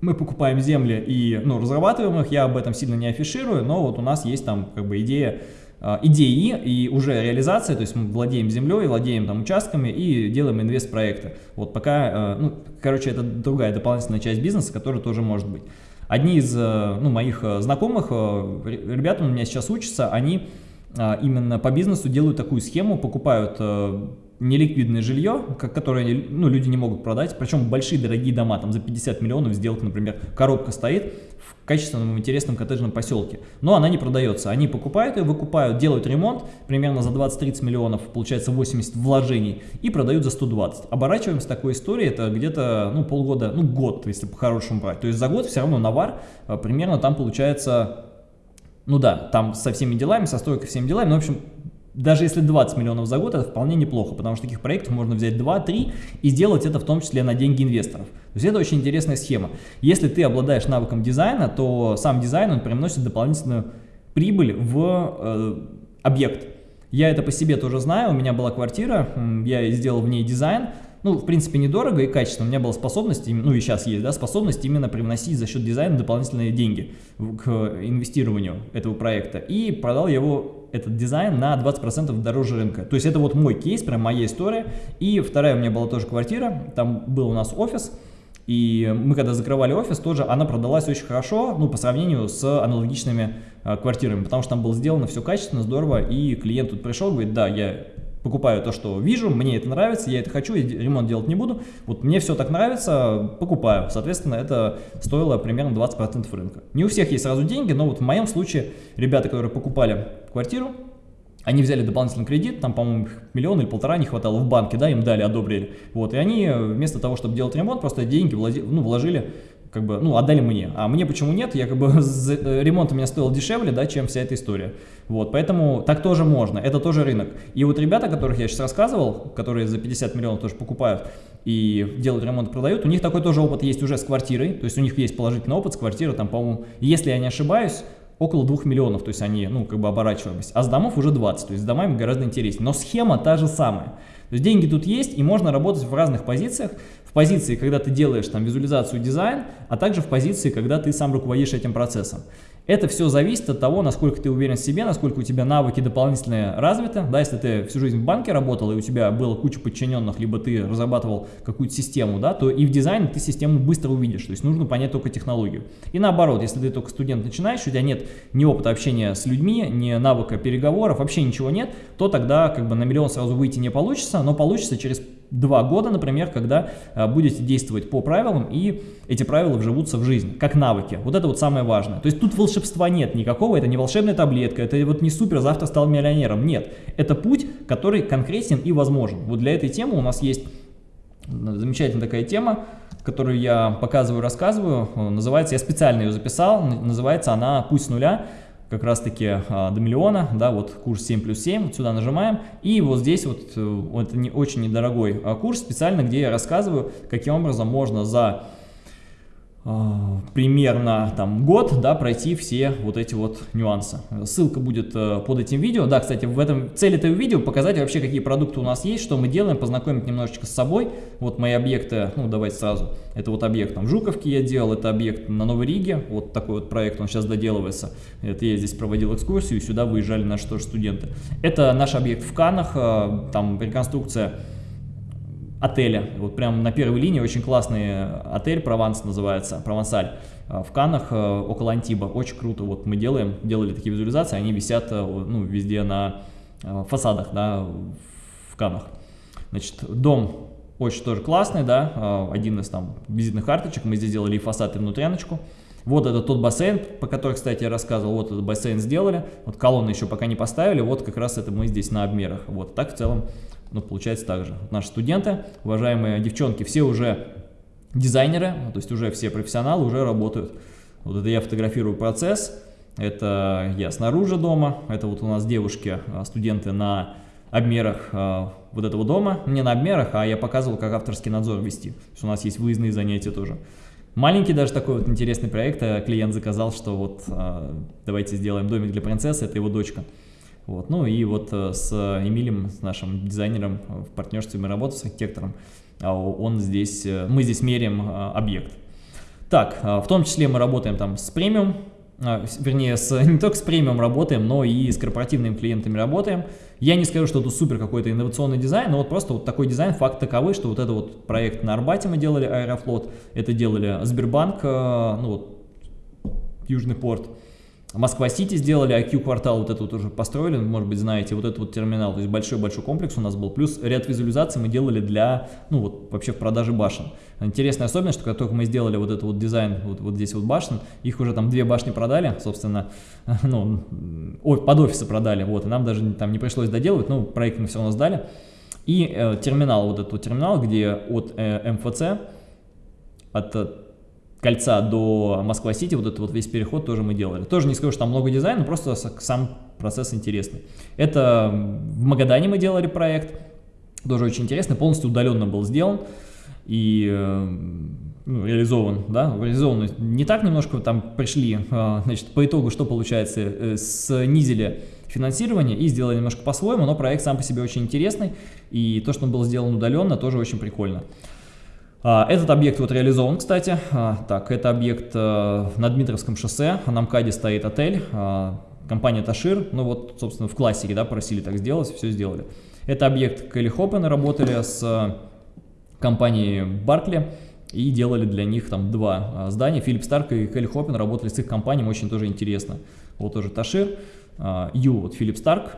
мы покупаем земли и ну, разрабатываем их, я об этом сильно не афиширую, но вот у нас есть там как бы идея идеи и уже реализация, то есть мы владеем землей, владеем там участками и делаем инвест-проекты. Вот пока, а, ну, короче, это другая дополнительная часть бизнеса, которая тоже может быть. Одни из а, ну, моих знакомых, ребята у меня сейчас учатся, они именно по бизнесу делают такую схему, покупают неликвидное жилье, которое ну, люди не могут продать, причем большие дорогие дома, там за 50 миллионов сделка, например, коробка стоит в качественном интересном коттеджном поселке, но она не продается. Они покупают ее, выкупают, делают ремонт, примерно за 20-30 миллионов, получается 80 вложений, и продают за 120. Оборачиваемся такой истории, это где-то ну, полгода, ну год, если по-хорошему брать. То есть за год все равно навар а, примерно там получается ну да, там со всеми делами, со стройкой всеми делами, ну, в общем, даже если 20 миллионов за год, это вполне неплохо, потому что таких проектов можно взять 2-3 и сделать это в том числе на деньги инвесторов. То есть это очень интересная схема. Если ты обладаешь навыком дизайна, то сам дизайн он приносит дополнительную прибыль в э, объект. Я это по себе тоже знаю, у меня была квартира, я сделал в ней дизайн, ну, в принципе, недорого и качественно. У меня была способность, ну и сейчас есть, да, способность именно привносить за счет дизайна дополнительные деньги к инвестированию этого проекта. И продал его, этот дизайн, на 20% дороже рынка. То есть это вот мой кейс, прям моя история. И вторая у меня была тоже квартира, там был у нас офис. И мы когда закрывали офис, тоже она продалась очень хорошо, ну, по сравнению с аналогичными э, квартирами, потому что там было сделано все качественно, здорово, и клиент тут пришел, говорит, да, я покупаю то, что вижу, мне это нравится, я это хочу, ремонт делать не буду. Вот мне все так нравится, покупаю. Соответственно, это стоило примерно 20% рынка. Не у всех есть сразу деньги, но вот в моем случае ребята, которые покупали квартиру, они взяли дополнительный кредит, там, по-моему, миллион или полтора не хватало в банке, да, им дали, одобрили. Вот, и они вместо того, чтобы делать ремонт, просто деньги вложили, ну, вложили как бы, ну, отдали мне. А мне почему нет? Я как бы, <laughs> э, ремонт у меня стоил дешевле, да, чем вся эта история. Вот, поэтому так тоже можно, это тоже рынок. И вот ребята, которых я сейчас рассказывал, которые за 50 миллионов тоже покупают и делают ремонт, продают, у них такой тоже опыт есть уже с квартирой, то есть у них есть положительный опыт с квартирой, там, по-моему, если я не ошибаюсь, около 2 миллионов, то есть они, ну, как бы оборачивались, а с домов уже 20, то есть с домами гораздо интереснее. Но схема та же самая. То есть деньги тут есть, и можно работать в разных позициях позиции, когда ты делаешь там визуализацию дизайн, а также в позиции, когда ты сам руководишь этим процессом. Это все зависит от того, насколько ты уверен в себе, насколько у тебя навыки дополнительные развиты. Да, если ты всю жизнь в банке работал, и у тебя было куча подчиненных, либо ты разрабатывал какую-то систему, да, то и в дизайне ты систему быстро увидишь. То есть нужно понять только технологию. И наоборот, если ты только студент начинаешь, у тебя нет ни опыта общения с людьми, ни навыка переговоров, вообще ничего нет, то тогда как бы на миллион сразу выйти не получится, но получится через два года, например, когда а, будете действовать по правилам, и эти правила вживутся в жизнь, как навыки. Вот это вот самое важное. То есть тут волшебства нет никакого, это не волшебная таблетка, это вот не супер, завтра стал миллионером. Нет, это путь, который конкретен и возможен. Вот для этой темы у нас есть замечательная такая тема, которую я показываю, рассказываю. Называется, я специально ее записал, называется она «Путь с нуля» как раз таки а, до миллиона, да, вот курс 7 плюс 7, вот сюда нажимаем, и вот здесь вот, э, вот не очень недорогой а, курс специально, где я рассказываю, каким образом можно за примерно там год, да, пройти все вот эти вот нюансы. Ссылка будет э, под этим видео. Да, кстати, в этом цель этого видео показать вообще, какие продукты у нас есть, что мы делаем, познакомить немножечко с собой. Вот мои объекты, ну давайте сразу. Это вот объект там Жуковки я делал, это объект на Новой Риге, вот такой вот проект, он сейчас доделывается. Это я здесь проводил экскурсию, сюда выезжали наши тоже студенты. Это наш объект в Канах, э, там реконструкция отеля. Вот прям на первой линии очень классный отель, Прованс называется, Провансаль, э, в Канах, э, около Антиба. Очень круто. Вот мы делаем, делали такие визуализации, они висят э, ну, везде на фасадах, да, в Канах. Значит, дом очень тоже классный, да, один из там визитных карточек. Мы здесь сделали и фасад, и внутряночку. Вот это тот бассейн, по которому, кстати, я рассказывал, вот этот бассейн сделали, вот колонны еще пока не поставили, вот как раз это мы здесь на обмерах. Вот так в целом ну, получается так же. Наши студенты, уважаемые девчонки, все уже дизайнеры, то есть уже все профессионалы уже работают. Вот это я фотографирую процесс, это я снаружи дома, это вот у нас девушки, а, студенты на обмерах э, вот этого дома, не на обмерах, а я показывал, как авторский надзор вести. То есть у нас есть выездные занятия тоже. Маленький даже такой вот интересный проект, э, клиент заказал, что вот э, давайте сделаем домик для принцессы, это его дочка. Вот. Ну и вот э, с Эмилем, с нашим дизайнером э, в партнерстве мы работаем с архитектором, а он здесь, э, мы здесь меряем объект. Так, в том числе мы работаем там с премиум, вернее, с, <laughs> не только с премиум работаем, но и с корпоративными клиентами работаем. Я не скажу, что это супер какой-то инновационный дизайн, но вот просто вот такой дизайн, факт таковый, что вот это вот проект на Арбате мы делали, Аэрофлот, это делали Сбербанк, ну вот, Южный порт, Москва-Сити сделали, IQ-квартал вот это вот уже построили, может быть, знаете, вот этот вот терминал, то есть большой-большой комплекс у нас был, плюс ряд визуализаций мы делали для, ну вот, вообще в продаже башен. Интересная особенность, что как только мы сделали вот этот вот дизайн, вот, вот здесь вот башен, их уже там две башни продали, собственно, <laughs> ну, под офисы продали, вот, и нам даже там не пришлось доделывать, ну, проект мы все равно сдали. И э, терминал, вот этот вот терминал, где от э, МФЦ, от кольца до Москва-Сити, вот этот вот весь переход тоже мы делали. Тоже не скажу, что там много дизайна, просто сам процесс интересный. Это в Магадане мы делали проект, тоже очень интересный, полностью удаленно был сделан и э, ну, реализован, да, реализован не так немножко, там пришли, э, значит, по итогу что получается, э, снизили финансирование и сделали немножко по-своему, но проект сам по себе очень интересный, и то, что он был сделан удаленно, тоже очень прикольно. А, этот объект вот реализован, кстати. А, так, это объект э, на Дмитровском шоссе, на МКАДе стоит отель, а, компания Ташир, ну вот, собственно, в классике, да, просили так сделать, все сделали. Это объект Келли Хоппена, работали с компанией Баркли и делали для них там два здания. Филипп Старк и Келли Хоппен работали с их компаниями, очень тоже интересно. Вот тоже Ташир, Ю, вот Филипп Старк,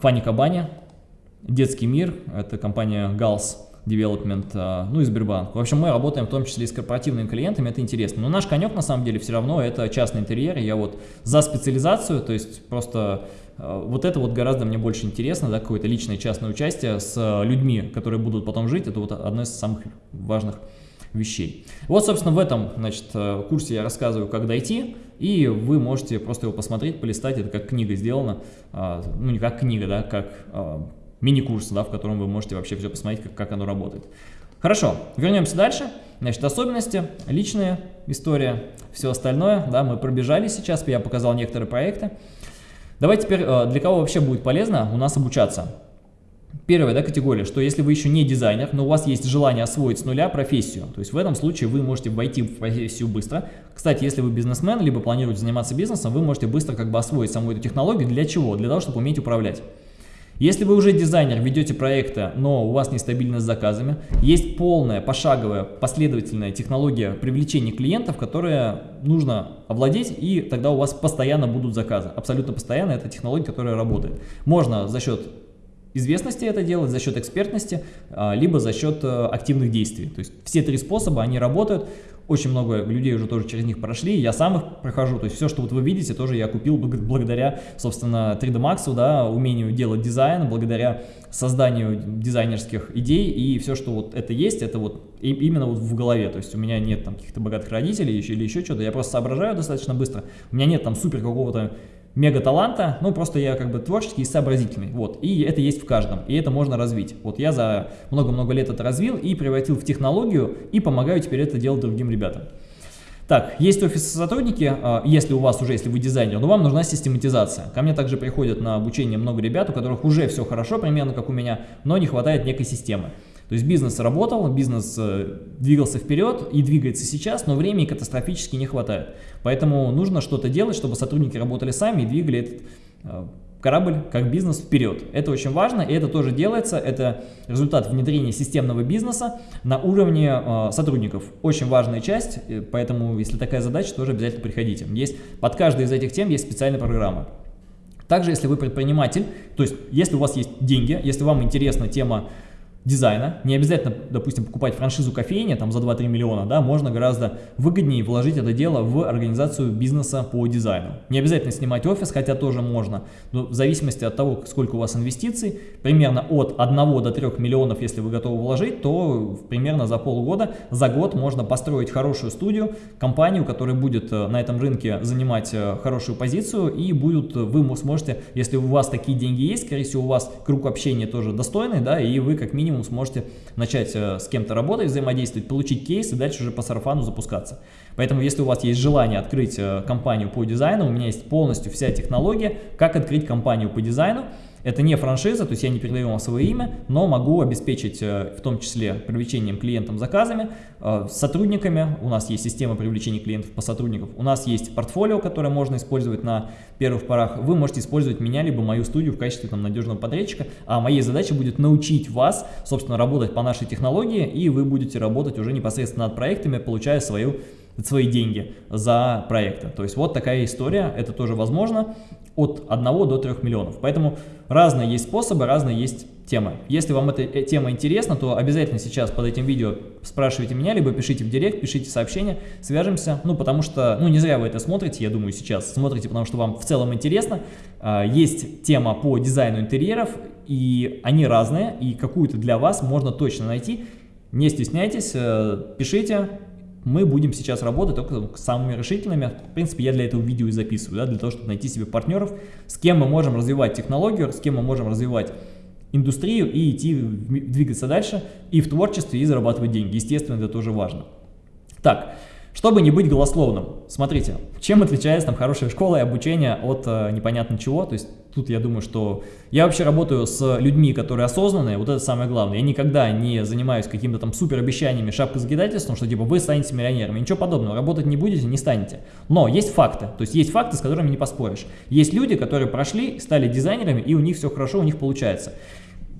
Фанни Кабани, Детский мир, это компания Галс, Development, а, ну и Сбербанк. В общем, мы работаем в том числе и с корпоративными клиентами, это интересно. Но наш конек на самом деле все равно это частный интерьер, я вот за специализацию, то есть просто а, вот это вот гораздо мне больше интересно, да, какое-то личное частное участие с людьми, которые будут потом жить, это вот одно из самых важных вещей. Вот, собственно, в этом значит, э, курсе я рассказываю, как дойти, и вы можете просто его посмотреть, полистать, это как книга сделана, ну не как книга, да, как мини-курс, да, в котором вы можете вообще все посмотреть, как, как оно работает. Хорошо, вернемся дальше. Значит, особенности, личная история, все остальное, да, мы пробежали сейчас, я показал некоторые проекты. Давайте теперь, э, для кого вообще будет полезно у нас обучаться? Первая да, категория, что если вы еще не дизайнер, но у вас есть желание освоить с нуля профессию, то есть в этом случае вы можете войти в профессию быстро. Кстати, если вы бизнесмен, либо планируете заниматься бизнесом, вы можете быстро как бы освоить саму эту технологию. Для чего? Для того, чтобы уметь управлять. Если вы уже дизайнер, ведете проекты, но у вас нестабильность с заказами, есть полная, пошаговая, последовательная технология привлечения клиентов, которая нужно овладеть, и тогда у вас постоянно будут заказы. Абсолютно постоянно это технология, которая работает. Можно за счет известности это делать, за счет экспертности, а, либо за счет э, активных действий. То есть все три способа, они работают. Очень много людей уже тоже через них прошли, я сам их прохожу, то есть все, что вот вы видите, тоже я купил благодаря, собственно, 3D Max, да, умению делать дизайн, благодаря созданию дизайнерских идей, и все, что вот это есть, это вот именно вот в голове, то есть у меня нет там каких-то богатых родителей или еще что-то, я просто соображаю достаточно быстро, у меня нет там супер какого-то мега таланта, ну просто я как бы творческий и сообразительный, вот, и это есть в каждом, и это можно развить. Вот я за много-много лет это развил и превратил в технологию, и помогаю теперь это делать другим ребятам. Так, есть офисы сотрудники, а, если у вас уже, если вы дизайнер, но вам нужна систематизация. Ко мне также приходят на обучение много ребят, у которых уже все хорошо, примерно как у меня, но не хватает некой системы. То есть бизнес работал, бизнес э, двигался вперед и двигается сейчас, но времени катастрофически не хватает. Поэтому нужно что-то делать, чтобы сотрудники работали сами и двигали этот э, корабль как бизнес вперед. Это очень важно, и это тоже делается. Это результат внедрения системного бизнеса на уровне э, сотрудников. Очень важная часть, поэтому если такая задача, тоже обязательно приходите. Есть, под каждой из этих тем есть специальная программа. Также, если вы предприниматель, то есть если у вас есть деньги, если вам интересна тема дизайна, не обязательно, допустим, покупать франшизу кофейни там за 2-3 миллиона, да, можно гораздо выгоднее вложить это дело в организацию бизнеса по дизайну. Не обязательно снимать офис, хотя тоже можно, но в зависимости от того, сколько у вас инвестиций, примерно от 1 до 3 миллионов, если вы готовы вложить, то примерно за полгода, за год можно построить хорошую студию, компанию, которая будет э, на этом рынке занимать э, хорошую позицию и будут, вы сможете, если у вас такие деньги есть, скорее всего у вас круг общения тоже достойный, да, и вы как минимум минимум сможете начать э, с кем-то работать, взаимодействовать, получить кейс и дальше уже по сарафану запускаться. Поэтому, если у вас есть желание открыть э, компанию по дизайну, у меня есть полностью вся технология, как открыть компанию по дизайну. Это не франшиза, то есть я не передаю вам свое имя, но могу обеспечить э, в том числе привлечением клиентам заказами, э, сотрудниками. У нас есть система привлечения клиентов по сотрудникам. У нас есть портфолио, которое можно использовать на первых порах. Вы можете использовать меня, либо мою студию в качестве там, надежного подрядчика. А моей задачей будет научить вас, собственно, работать по нашей технологии, и вы будете работать уже непосредственно над проектами, получая свою свои деньги за проекты. То есть вот такая история, это тоже возможно от 1 до 3 миллионов. Поэтому разные есть способы, разные есть темы. Если вам эта э, тема интересна, то обязательно сейчас под этим видео спрашивайте меня, либо пишите в директ, пишите сообщение, свяжемся. Ну, потому что, ну, не зря вы это смотрите, я думаю, сейчас смотрите, потому что вам в целом интересно. А, есть тема по дизайну интерьеров, и они разные, и какую-то для вас можно точно найти. Не стесняйтесь, э, пишите, мы будем сейчас работать только с самыми решительными. В принципе, я для этого видео и записываю, да, для того, чтобы найти себе партнеров, с кем мы можем развивать технологию, с кем мы можем развивать индустрию и идти, двигаться дальше и в творчестве, и зарабатывать деньги. Естественно, это тоже важно. Так, чтобы не быть голословным, смотрите, чем отличается там хорошая школа и обучение от э, непонятно чего, то есть тут я думаю, что я вообще работаю с людьми, которые осознанные, вот это самое главное, я никогда не занимаюсь какими-то там супер обещаниями, шапкозагидательством, что типа вы станете миллионерами, ничего подобного, работать не будете, не станете, но есть факты, то есть есть факты, с которыми не поспоришь, есть люди, которые прошли, стали дизайнерами и у них все хорошо, у них получается.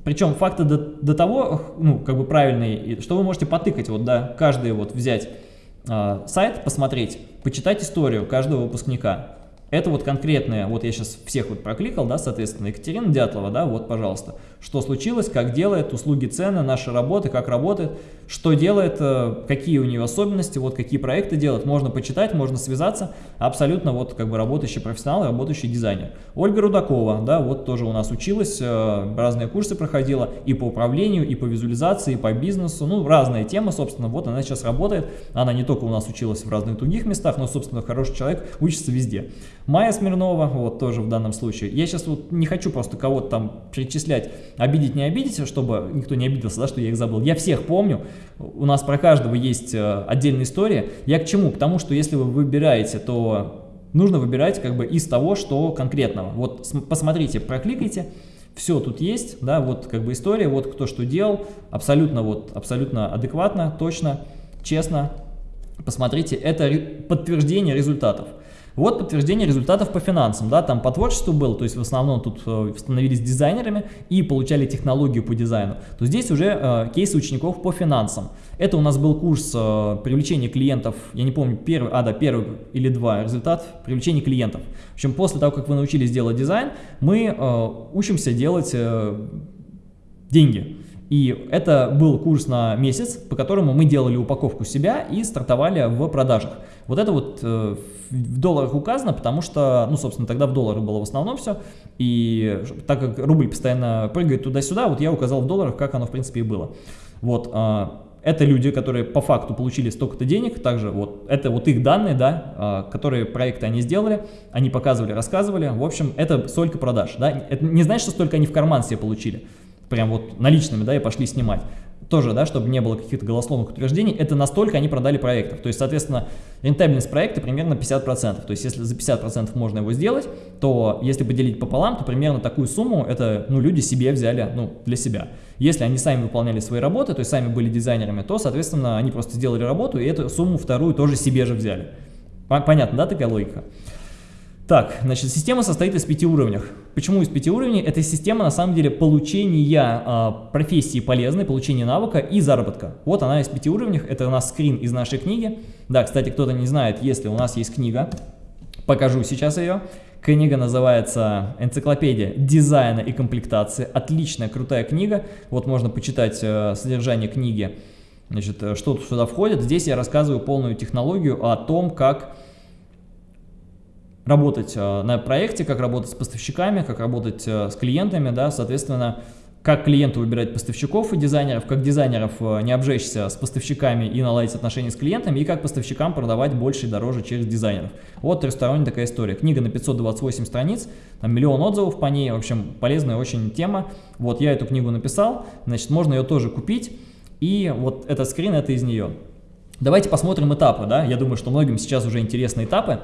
Причем факты до, до того, ну, как бы правильные, что вы можете потыкать, вот, да, каждый вот взять сайт, посмотреть, почитать историю каждого выпускника. Это вот конкретное, вот я сейчас всех вот прокликал, да, соответственно, Екатерина Дятлова, да, вот, пожалуйста, что случилось, как делает, услуги, цены, наши работы, как работает, что делает, э, какие у нее особенности, вот какие проекты делает, можно почитать, можно связаться, абсолютно вот как бы работающий профессионал, работающий дизайнер. Ольга Рудакова, да, вот тоже у нас училась, э, разные курсы проходила и по управлению, и по визуализации, и по бизнесу, ну, разные темы, собственно, вот она сейчас работает, она не только у нас училась в разных других местах, но, собственно, хороший человек, учится везде. Майя Смирнова, вот тоже в данном случае. Я сейчас вот не хочу просто кого-то там перечислять, обидеть, не обидеть, чтобы никто не обиделся, да, что я их забыл. Я всех помню, у нас про каждого есть э, отдельная история. Я к чему? К тому, что если вы выбираете, то нужно выбирать как бы из того, что конкретного. Вот посмотрите, прокликайте, все тут есть, да, вот как бы история, вот кто что делал, абсолютно вот, абсолютно адекватно, точно, честно. Посмотрите, это подтверждение результатов. Вот подтверждение результатов по финансам, да, там по творчеству был, то есть в основном тут э, становились дизайнерами и получали технологию по дизайну, то здесь уже э, кейсы учеников по финансам. Это у нас был курс э, привлечения клиентов, я не помню, первый, а да, первый или два, результат привлечения клиентов. В общем, после того, как вы научились делать дизайн, мы э, учимся делать э, деньги. И это был курс на месяц, по которому мы делали упаковку себя и стартовали в продажах. Вот это вот э, в долларах указано, потому что, ну, собственно, тогда в долларах было в основном все. И так как рубль постоянно прыгает туда-сюда, вот я указал в долларах, как оно, в принципе, и было. Вот, э, это люди, которые по факту получили столько-то денег, также вот это вот их данные, да, э, которые проекты они сделали, они показывали, рассказывали. В общем, это столько продаж, да. Это не значит, что столько они в карман себе получили прям вот наличными, да, и пошли снимать. Тоже, да, чтобы не было каких-то голословных утверждений, это настолько они продали проектов. То есть, соответственно, рентабельность проекта примерно 50%. То есть, если за 50% можно его сделать, то если поделить пополам, то примерно такую сумму это, ну, люди себе взяли, ну, для себя. Если они сами выполняли свои работы, то есть сами были дизайнерами, то, соответственно, они просто сделали работу и эту сумму вторую тоже себе же взяли. Понятно, да, такая логика? Так, значит, система состоит из пяти уровней. Почему из пяти уровней? Это система, на самом деле, получения э, профессии полезной, получения навыка и заработка. Вот она из пяти уровней. Это у нас скрин из нашей книги. Да, кстати, кто-то не знает, если у нас есть книга, покажу сейчас ее. Книга называется «Энциклопедия дизайна и комплектации». Отличная, крутая книга. Вот можно почитать э, содержание книги, значит, э, что сюда входит. Здесь я рассказываю полную технологию о том, как работать э, на проекте, как работать с поставщиками, как работать э, с клиентами, да, соответственно, как клиенту выбирать поставщиков и дизайнеров, как дизайнеров э, не обжечься с поставщиками и наладить отношения с клиентами, и как поставщикам продавать больше и дороже через дизайнеров. Вот трехсторонняя такая история. Книга на 528 страниц, там миллион отзывов по ней, в общем, полезная очень тема. Вот я эту книгу написал, значит, можно ее тоже купить, и вот этот скрин, это из нее. Давайте посмотрим этапы, да, я думаю, что многим сейчас уже интересны этапы.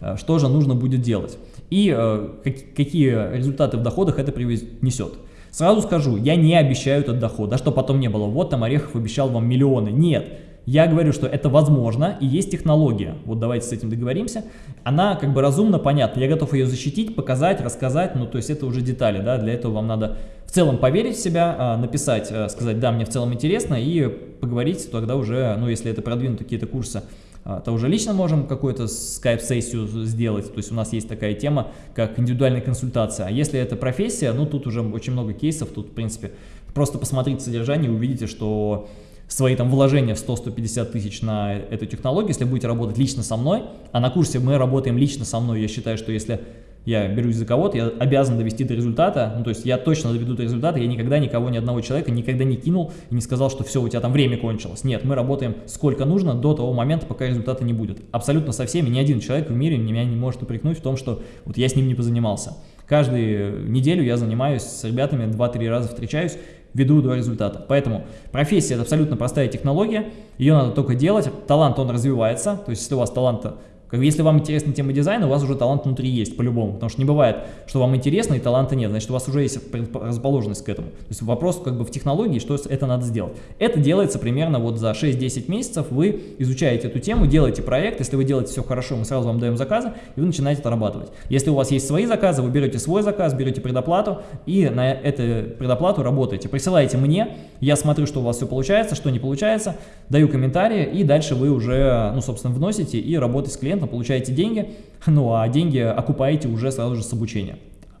Э, что же нужно будет делать и э, какие результаты в доходах это принесет. Сразу скажу, я не обещаю этот доход, да, что потом не было, вот там Орехов обещал вам миллионы, нет. Я говорю, что это возможно и есть технология. Вот давайте с этим договоримся. Она как бы разумно, понятна. Я готов ее защитить, показать, рассказать. Ну, то есть это уже детали, да. Для этого вам надо в целом поверить в себя, а, написать, э, сказать, да, мне в целом интересно и поговорить тогда уже, ну, если это продвинут какие-то курсы то уже лично можем какую-то скайп-сессию сделать, то есть у нас есть такая тема, как индивидуальная консультация. А если это профессия, ну тут уже очень много кейсов, тут в принципе просто посмотрите содержание и увидите, что свои там вложения в 100-150 тысяч на эту технологию, если будете работать лично со мной, а на курсе мы работаем лично со мной, я считаю, что если я берусь за кого-то, я обязан довести до результата, ну, то есть я точно доведу до результата, я никогда никого, ни одного человека никогда не кинул и не сказал, что все, у тебя там время кончилось. Нет, мы работаем сколько нужно до того момента, пока результата не будет. Абсолютно со всеми, ни один человек в мире меня не может упрекнуть в том, что вот я с ним не позанимался. Каждую неделю я занимаюсь с ребятами, 2-3 раза встречаюсь, веду до результата. Поэтому профессия – это абсолютно простая технология, ее надо только делать, талант он развивается, то есть если у вас таланта как если вам интересна тема дизайна, у вас уже талант внутри есть, по-любому. Потому что не бывает, что вам интересно и таланта нет. Значит, у вас уже есть расположенность к этому. То есть вопрос как бы в технологии, что это надо сделать. Это делается примерно вот за 6-10 месяцев. Вы изучаете эту тему, делаете проект. Если вы делаете все хорошо, мы сразу вам даем заказы, и вы начинаете отрабатывать. Если у вас есть свои заказы, вы берете свой заказ, берете предоплату, и на эту предоплату работаете. Присылаете мне, я смотрю, что у вас все получается, что не получается, даю комментарии, и дальше вы уже, ну, собственно, вносите и работаете с клиентом конкурентно, получаете деньги, <laughs> ну а деньги окупаете уже сразу же с обучения.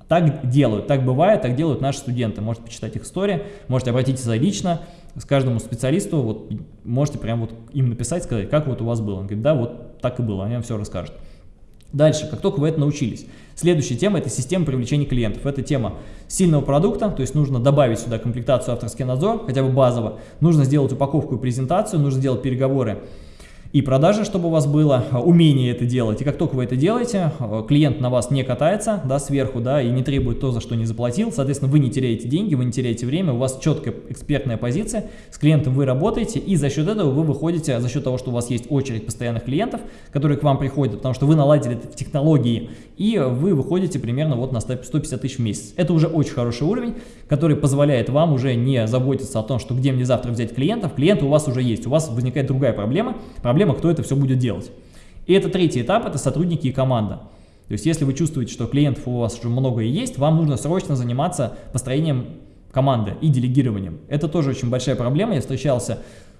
Так делают, так бывает, так делают наши студенты. Можете почитать их истории, можете обратиться лично с каждому специалисту, вот можете прям вот им написать, сказать, как вот у вас было. Он говорит, да, вот так и было, они вам все расскажут. Дальше, как только вы это научились. Следующая тема – это система привлечения клиентов. Это тема сильного продукта, то есть нужно добавить сюда комплектацию авторский надзор, хотя бы базово. Нужно сделать упаковку и презентацию, нужно сделать переговоры и продажи, чтобы у вас было а, умение это делать. И как только вы это делаете, а, клиент на вас не катается да, сверху да, и не требует то, за что не заплатил. Соответственно, вы не теряете деньги, вы не теряете время, у вас четкая экспертная позиция, с клиентом вы работаете, и за счет этого вы выходите, за счет того, что у вас есть очередь постоянных клиентов, которые к вам приходят, потому что вы наладили это в технологии, и вы выходите примерно вот на 150 тысяч в месяц. Это уже очень хороший уровень, который позволяет вам уже не заботиться о том, что где мне завтра взять клиентов. Клиенты у вас уже есть, у вас возникает другая проблема, проблема, кто это все будет делать. И это третий этап, это сотрудники и команда. То есть если вы чувствуете, что клиентов у вас уже много и есть, вам нужно срочно заниматься построением команды и делегированием. Это тоже очень большая проблема. Я встречался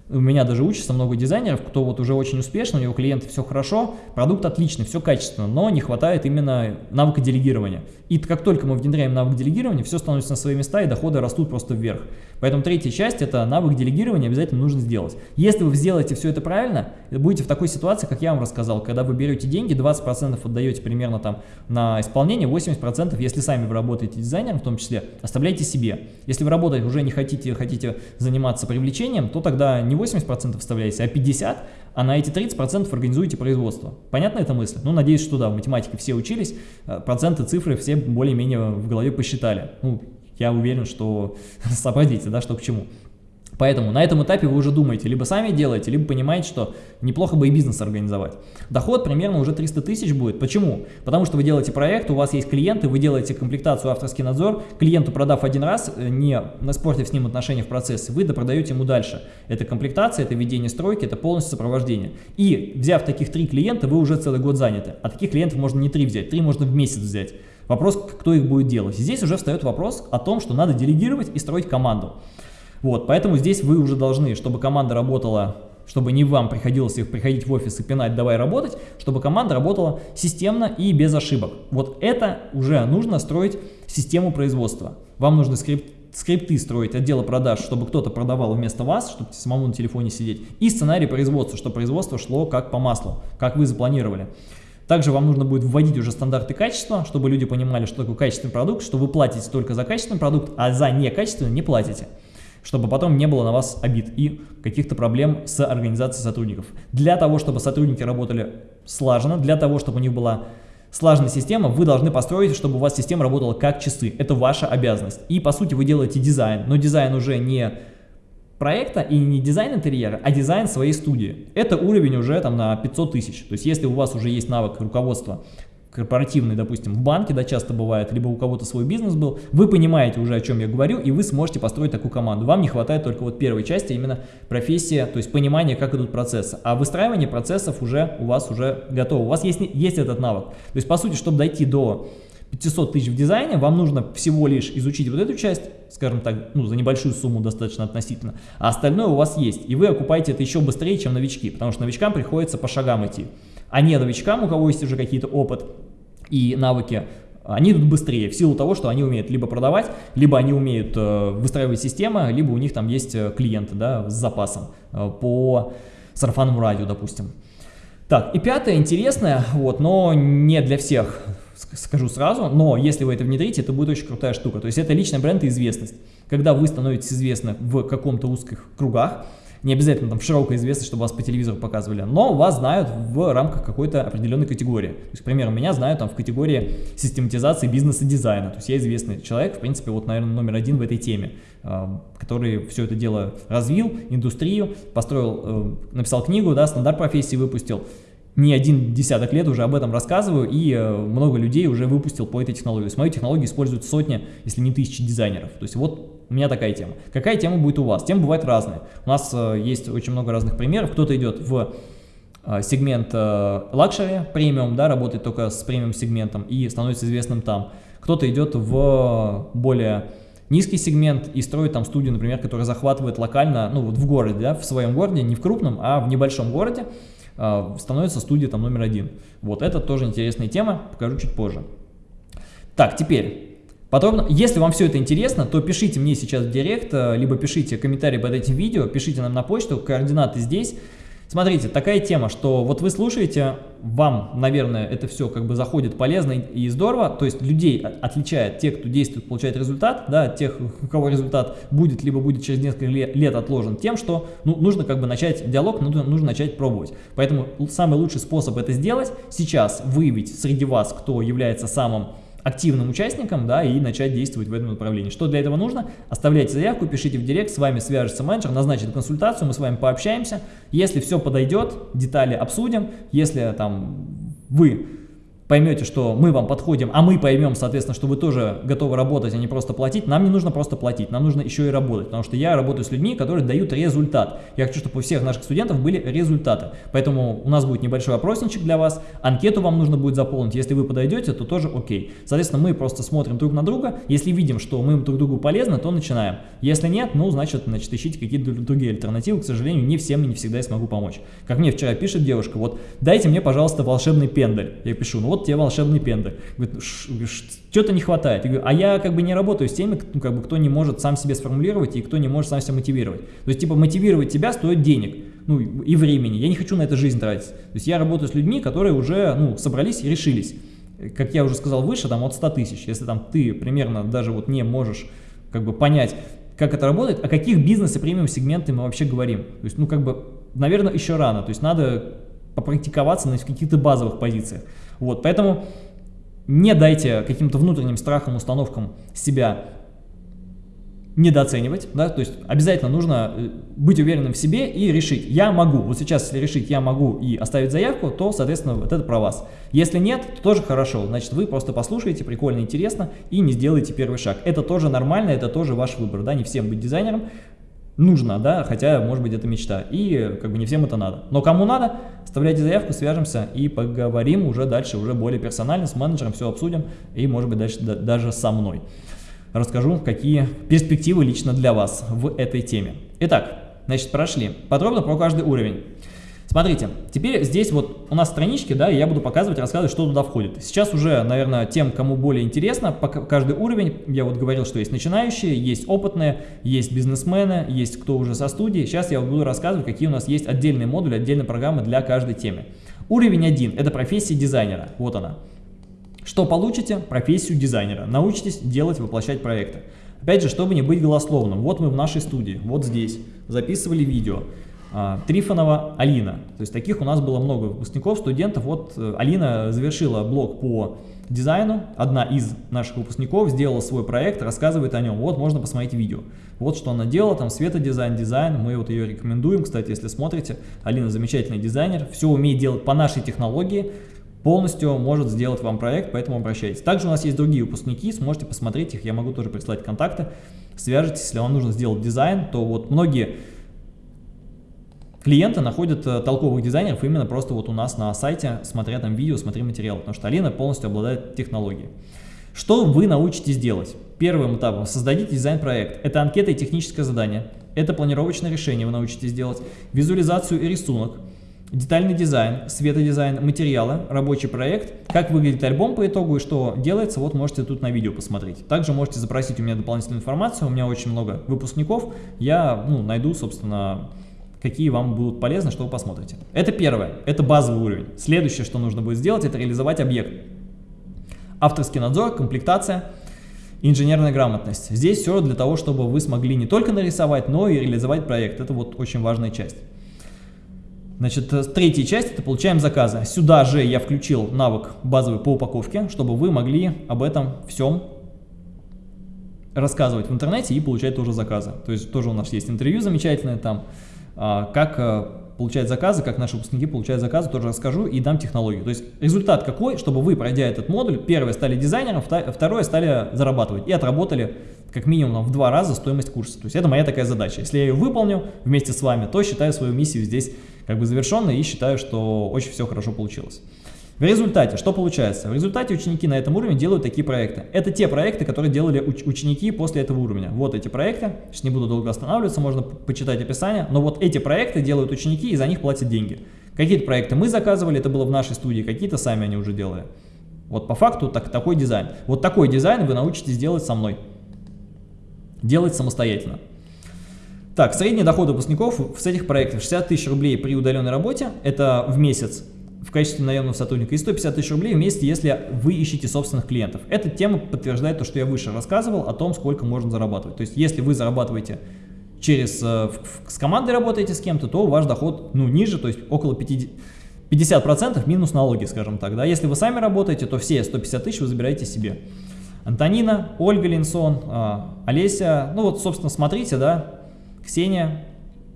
у меня даже учатся много дизайнеров, кто вот уже очень успешно, у него клиенты все хорошо, продукт отличный, все качественно, но не хватает именно навыка делегирования. И как только мы внедряем навык делегирования, все становится на свои места и доходы растут просто вверх. Поэтому третья часть – это навык делегирования обязательно нужно сделать. Если вы сделаете все это правильно, будете в такой ситуации, как я вам рассказал, когда вы берете деньги, 20% отдаете примерно там на исполнение, 80% если сами вы работаете дизайнером в том числе, оставляйте себе. Если вы работать уже не хотите, хотите заниматься привлечением, то тогда не 80% вставляете, а 50%, а на эти 30% организуете производство. Понятна эта мысль? Ну, надеюсь, что да, в математике все учились, э, проценты, цифры все более-менее в голове посчитали. Ну, я уверен, что <laughs> сообразите, да, что к чему. Поэтому на этом этапе вы уже думаете, либо сами делаете, либо понимаете, что неплохо бы и бизнес организовать. Доход примерно уже 300 тысяч будет. Почему? Потому что вы делаете проект, у вас есть клиенты, вы делаете комплектацию авторский надзор, клиенту продав один раз, э, не испортив с ним отношения в процессе, вы допродаете ему дальше. Это комплектация, это ведение стройки, это полностью сопровождение. И взяв таких три клиента, вы уже целый год заняты. А таких клиентов можно не три взять, три можно в месяц взять. Вопрос, кто их будет делать. Здесь уже встает вопрос о том, что надо делегировать и строить команду. Вот, поэтому здесь вы уже должны, чтобы команда работала, чтобы не вам приходилось их приходить в офис и пинать «давай работать», чтобы команда работала системно и без ошибок. Вот это уже нужно строить систему производства. Вам нужно скрипт, скрипты строить, отделы продаж, чтобы кто-то продавал вместо вас, чтобы самому на телефоне сидеть, и сценарий производства, чтобы производство шло как по маслу, как вы запланировали. Также вам нужно будет вводить уже стандарты качества, чтобы люди понимали, что такое качественный продукт, что вы платите только за качественный продукт, а за некачественный не платите чтобы потом не было на вас обид и каких-то проблем с организацией сотрудников. Для того, чтобы сотрудники работали слаженно, для того, чтобы у них была слаженная система, вы должны построить, чтобы у вас система работала как часы. Это ваша обязанность. И по сути вы делаете дизайн, но дизайн уже не проекта и не дизайн интерьера, а дизайн своей студии. Это уровень уже там на 500 тысяч. То есть если у вас уже есть навык руководства корпоративный, допустим, в банке, да, часто бывает, либо у кого-то свой бизнес был, вы понимаете уже, о чем я говорю, и вы сможете построить такую команду. Вам не хватает только вот первой части, именно профессия, то есть понимание, как идут процессы. А выстраивание процессов уже у вас уже готово, у вас есть, есть этот навык. То есть, по сути, чтобы дойти до 500 тысяч в дизайне, вам нужно всего лишь изучить вот эту часть, скажем так, ну, за небольшую сумму достаточно относительно, а остальное у вас есть, и вы окупаете это еще быстрее, чем новички, потому что новичкам приходится по шагам идти, а не новичкам, у кого есть уже какие-то опыт и навыки, они идут быстрее в силу того, что они умеют либо продавать, либо они умеют э, выстраивать системы, либо у них там есть э, клиенты да, с запасом э, по сарафанному радио, допустим. Так, и пятое, интересное, вот, но не для всех, скажу сразу, но если вы это внедрите, это будет очень крутая штука. То есть это личный бренд и известность. Когда вы становитесь известны в каком-то узких кругах, не обязательно там широкая известность, чтобы вас по телевизору показывали, но вас знают в рамках какой-то определенной категории. То есть, к примеру, меня знают там в категории систематизации бизнеса дизайна. То есть я известный человек, в принципе, вот, наверное, номер один в этой теме, а, который все это дело развил, индустрию, построил, э, написал книгу, да, стандарт профессии выпустил не один десяток лет уже об этом рассказываю, и э, много людей уже выпустил по этой технологии. То есть мою технологию используют сотни, если не тысячи дизайнеров. То есть вот у меня такая тема. Какая тема будет у вас? Темы бывают разные. У нас э, есть очень много разных примеров. Кто-то идет в э, сегмент luxury, премиум, да, работает только с премиум сегментом и становится известным там. Кто-то идет в более низкий сегмент и строит там студию, например, которая захватывает локально, ну вот в городе, да, в своем городе, не в крупном, а в небольшом городе, становится студия там номер один. Вот это тоже интересная тема, покажу чуть позже. Так, теперь, подробно, если вам все это интересно, то пишите мне сейчас в директ, э, либо пишите комментарий под этим видео, пишите нам на почту, координаты здесь. Смотрите, такая тема, что вот вы слушаете, вам, наверное, это все как бы заходит полезно и здорово, то есть людей отличает те, кто действует, получает результат, да, тех, у кого результат будет, либо будет через несколько лет отложен, тем, что ну, нужно как бы начать диалог, нужно, нужно начать пробовать. Поэтому самый лучший способ это сделать сейчас, выявить среди вас, кто является самым активным участником, да, и начать действовать в этом направлении. Что для этого нужно? Оставляйте заявку, пишите в директ, с вами свяжется менеджер, назначит консультацию, мы с вами пообщаемся. Если все подойдет, детали обсудим. Если там вы поймете, что мы вам подходим, а мы поймем, соответственно, что вы тоже готовы работать, а не просто платить, нам не нужно просто платить, нам нужно еще и работать, потому что я работаю с людьми, которые дают результат. Я хочу, чтобы у всех наших студентов были результаты. Поэтому у нас будет небольшой опросничек для вас, анкету вам нужно будет заполнить, если вы подойдете, то тоже окей. Соответственно, мы просто смотрим друг на друга, если видим, что мы друг другу полезны, то начинаем. Если нет, ну, значит, значит ищите какие-то другие альтернативы, к сожалению, не всем и не всегда я смогу помочь. Как мне вчера пишет девушка, вот, дайте мне, пожалуйста, волшебный пендель. Я пишу, ну вот тебе волшебный пендель. Говорит, что-то не хватает. Я говорю, а я как бы не работаю с теми, ну, как бы, кто не может сам себе сформулировать и кто не может сам себя мотивировать. То есть, типа, мотивировать тебя стоит денег, ну, и времени. Я не хочу на это жизнь тратить. То есть, я работаю с людьми, которые уже, ну, собрались и решились. Как я уже сказал выше, там, от 100 тысяч. Если там ты примерно даже вот не можешь, как бы, понять, как это работает, о каких бизнес и премиум сегменты мы вообще говорим. То есть, ну, как бы, наверное, еще рано. То есть, надо попрактиковаться на каких-то базовых позициях. Вот, поэтому не дайте каким-то внутренним страхам, установкам себя недооценивать, да, то есть обязательно нужно э, быть уверенным в себе и решить, я могу, вот сейчас если решить я могу и оставить заявку, то, соответственно, вот это про вас. Если нет, то тоже хорошо, значит вы просто послушаете, прикольно, интересно и не сделаете первый шаг. Это тоже нормально, это тоже ваш выбор, да, не всем быть дизайнером, нужно, да, хотя, может быть, это мечта, и как бы не всем это надо. Но кому надо, оставляйте заявку, свяжемся и поговорим уже дальше, уже более персонально, с менеджером все обсудим, и, может быть, дальше да, даже со мной. Расскажу, какие перспективы лично для вас в этой теме. Итак, значит, прошли подробно про каждый уровень. Смотрите, теперь здесь вот у нас странички, да, и я буду показывать, рассказывать, что туда входит. Сейчас уже, наверное, тем, кому более интересно, каждый уровень, я вот говорил, что есть начинающие, есть опытные, есть бизнесмены, есть кто уже со студии. Сейчас я буду рассказывать, какие у нас есть отдельные модули, отдельные программы для каждой темы. Уровень 1 – это профессия дизайнера, вот она. Что получите? Профессию дизайнера. Научитесь делать, воплощать проекты. Опять же, чтобы не быть голословным, вот мы в нашей студии, вот здесь, записывали видео. А, Трифонова Алина. То есть таких у нас было много выпускников, студентов. Вот э, Алина завершила блок по дизайну, одна из наших выпускников сделала свой проект, рассказывает о нем. Вот можно посмотреть видео. Вот что она делала, там светодизайн, дизайн, мы вот ее рекомендуем. Кстати, если смотрите, Алина замечательный дизайнер, все умеет делать по нашей технологии, полностью может сделать вам проект, поэтому обращайтесь. Также у нас есть другие выпускники, сможете посмотреть их, я могу тоже прислать контакты. Свяжитесь, если вам нужно сделать дизайн, то вот многие клиенты находят э, толковых дизайнеров именно просто вот у нас на сайте, смотря там видео, смотря материал, потому что Алина полностью обладает технологией. Что вы научитесь делать? Первым этапом создадите дизайн-проект. Это анкета и техническое задание. Это планировочное решение вы научитесь делать. Визуализацию и рисунок. Детальный дизайн, светодизайн, материалы, рабочий проект, как выглядит альбом по итогу и что делается, вот можете тут на видео посмотреть. Также можете запросить у меня дополнительную информацию, у меня очень много выпускников, я ну, найду, собственно, какие вам будут полезны, что вы посмотрите. Это первое, это базовый уровень. Следующее, что нужно будет сделать, это реализовать объект. Авторский надзор, комплектация, инженерная грамотность. Здесь все для того, чтобы вы смогли не только нарисовать, но и реализовать проект. Это вот очень важная часть. Значит, э, третья часть – это получаем заказы. Сюда же я включил навык базовый по упаковке, чтобы вы могли об этом всем рассказывать в интернете и получать тоже заказы. То есть тоже у нас есть интервью замечательное там, как э, получать заказы, как наши выпускники получают заказы, тоже расскажу и дам технологию. То есть результат какой, чтобы вы, пройдя этот модуль, первое стали дизайнером, второе стали зарабатывать и отработали как минимум в два раза стоимость курса. То есть это моя такая задача. Если я ее выполню вместе с вами, то считаю свою миссию здесь как бы завершенной и считаю, что очень все хорошо получилось. В результате, что получается? В результате ученики на этом уровне делают такие проекты. Это те проекты, которые делали уч ученики после этого уровня. Вот эти проекты, сейчас не буду долго останавливаться, можно почитать описание, но вот эти проекты делают ученики и за них платят деньги. Какие-то проекты мы заказывали, это было в нашей студии, какие-то сами они уже делали. Вот по факту так, такой дизайн. Вот такой дизайн вы научитесь делать со мной. Делать самостоятельно. Так, средний доход выпускников с этих проектов 60 тысяч рублей при удаленной работе, это в месяц в качестве наемного сотрудника и 150 тысяч рублей в месяц, если вы ищете собственных клиентов. Эта тема подтверждает то, что я выше рассказывал о том, сколько можно зарабатывать. То есть, если вы зарабатываете через, э, с командой работаете с кем-то, то ваш доход ну, ниже, то есть около 50%, 50% минус налоги, скажем так. Да? Если вы сами работаете, то все 150 тысяч вы забираете себе. Антонина, Ольга Линсон, а, Олеся, ну вот, собственно, смотрите, да, Ксения,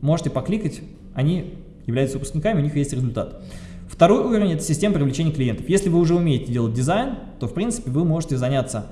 можете покликать, они являются выпускниками, у них есть результат. Второй уровень – это система привлечения клиентов. Если вы уже умеете делать дизайн, то, в принципе, вы можете заняться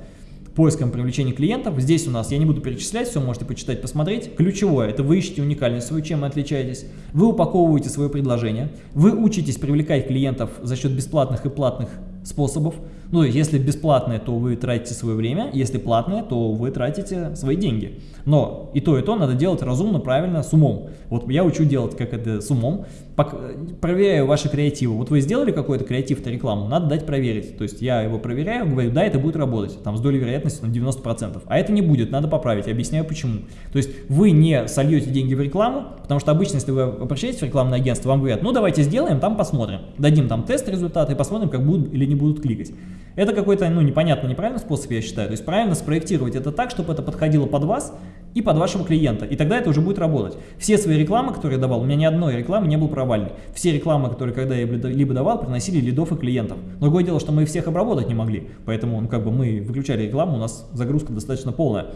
поиском привлечения клиентов. Здесь у нас, я не буду перечислять, все можете почитать, посмотреть. Ключевое – это вы ищете уникальность свою, чем вы отличаетесь. Вы упаковываете свое предложение. Вы учитесь привлекать клиентов за счет бесплатных и платных способов. Ну, если бесплатное, то вы тратите свое время, если платное, то вы тратите свои деньги. Но и то, и то надо делать разумно, правильно, с умом. Вот я учу делать как это с умом, проверяю ваши креативы. Вот вы сделали какой-то креатив-то рекламу, надо дать проверить. То есть я его проверяю, говорю, да, это будет работать, там с долей вероятности на 90%. А это не будет, надо поправить, объясняю почему. То есть вы не сольете деньги в рекламу, потому что обычно, если вы обращаетесь в рекламное агентство, вам говорят, ну давайте сделаем, там посмотрим. Дадим там тест результаты и посмотрим, как будут или не будут кликать. Это какой-то, ну, непонятно, неправильный способ, я считаю. То есть правильно спроектировать это так, чтобы это подходило под вас и под вашего клиента. И тогда это уже будет работать. Все свои рекламы, которые я давал, у меня ни одной рекламы не было провальной. Все рекламы, которые когда я либо давал, приносили лидов и клиентов. Другое дело, что мы всех обработать не могли. Поэтому, ну, как бы мы выключали рекламу, у нас загрузка достаточно полная.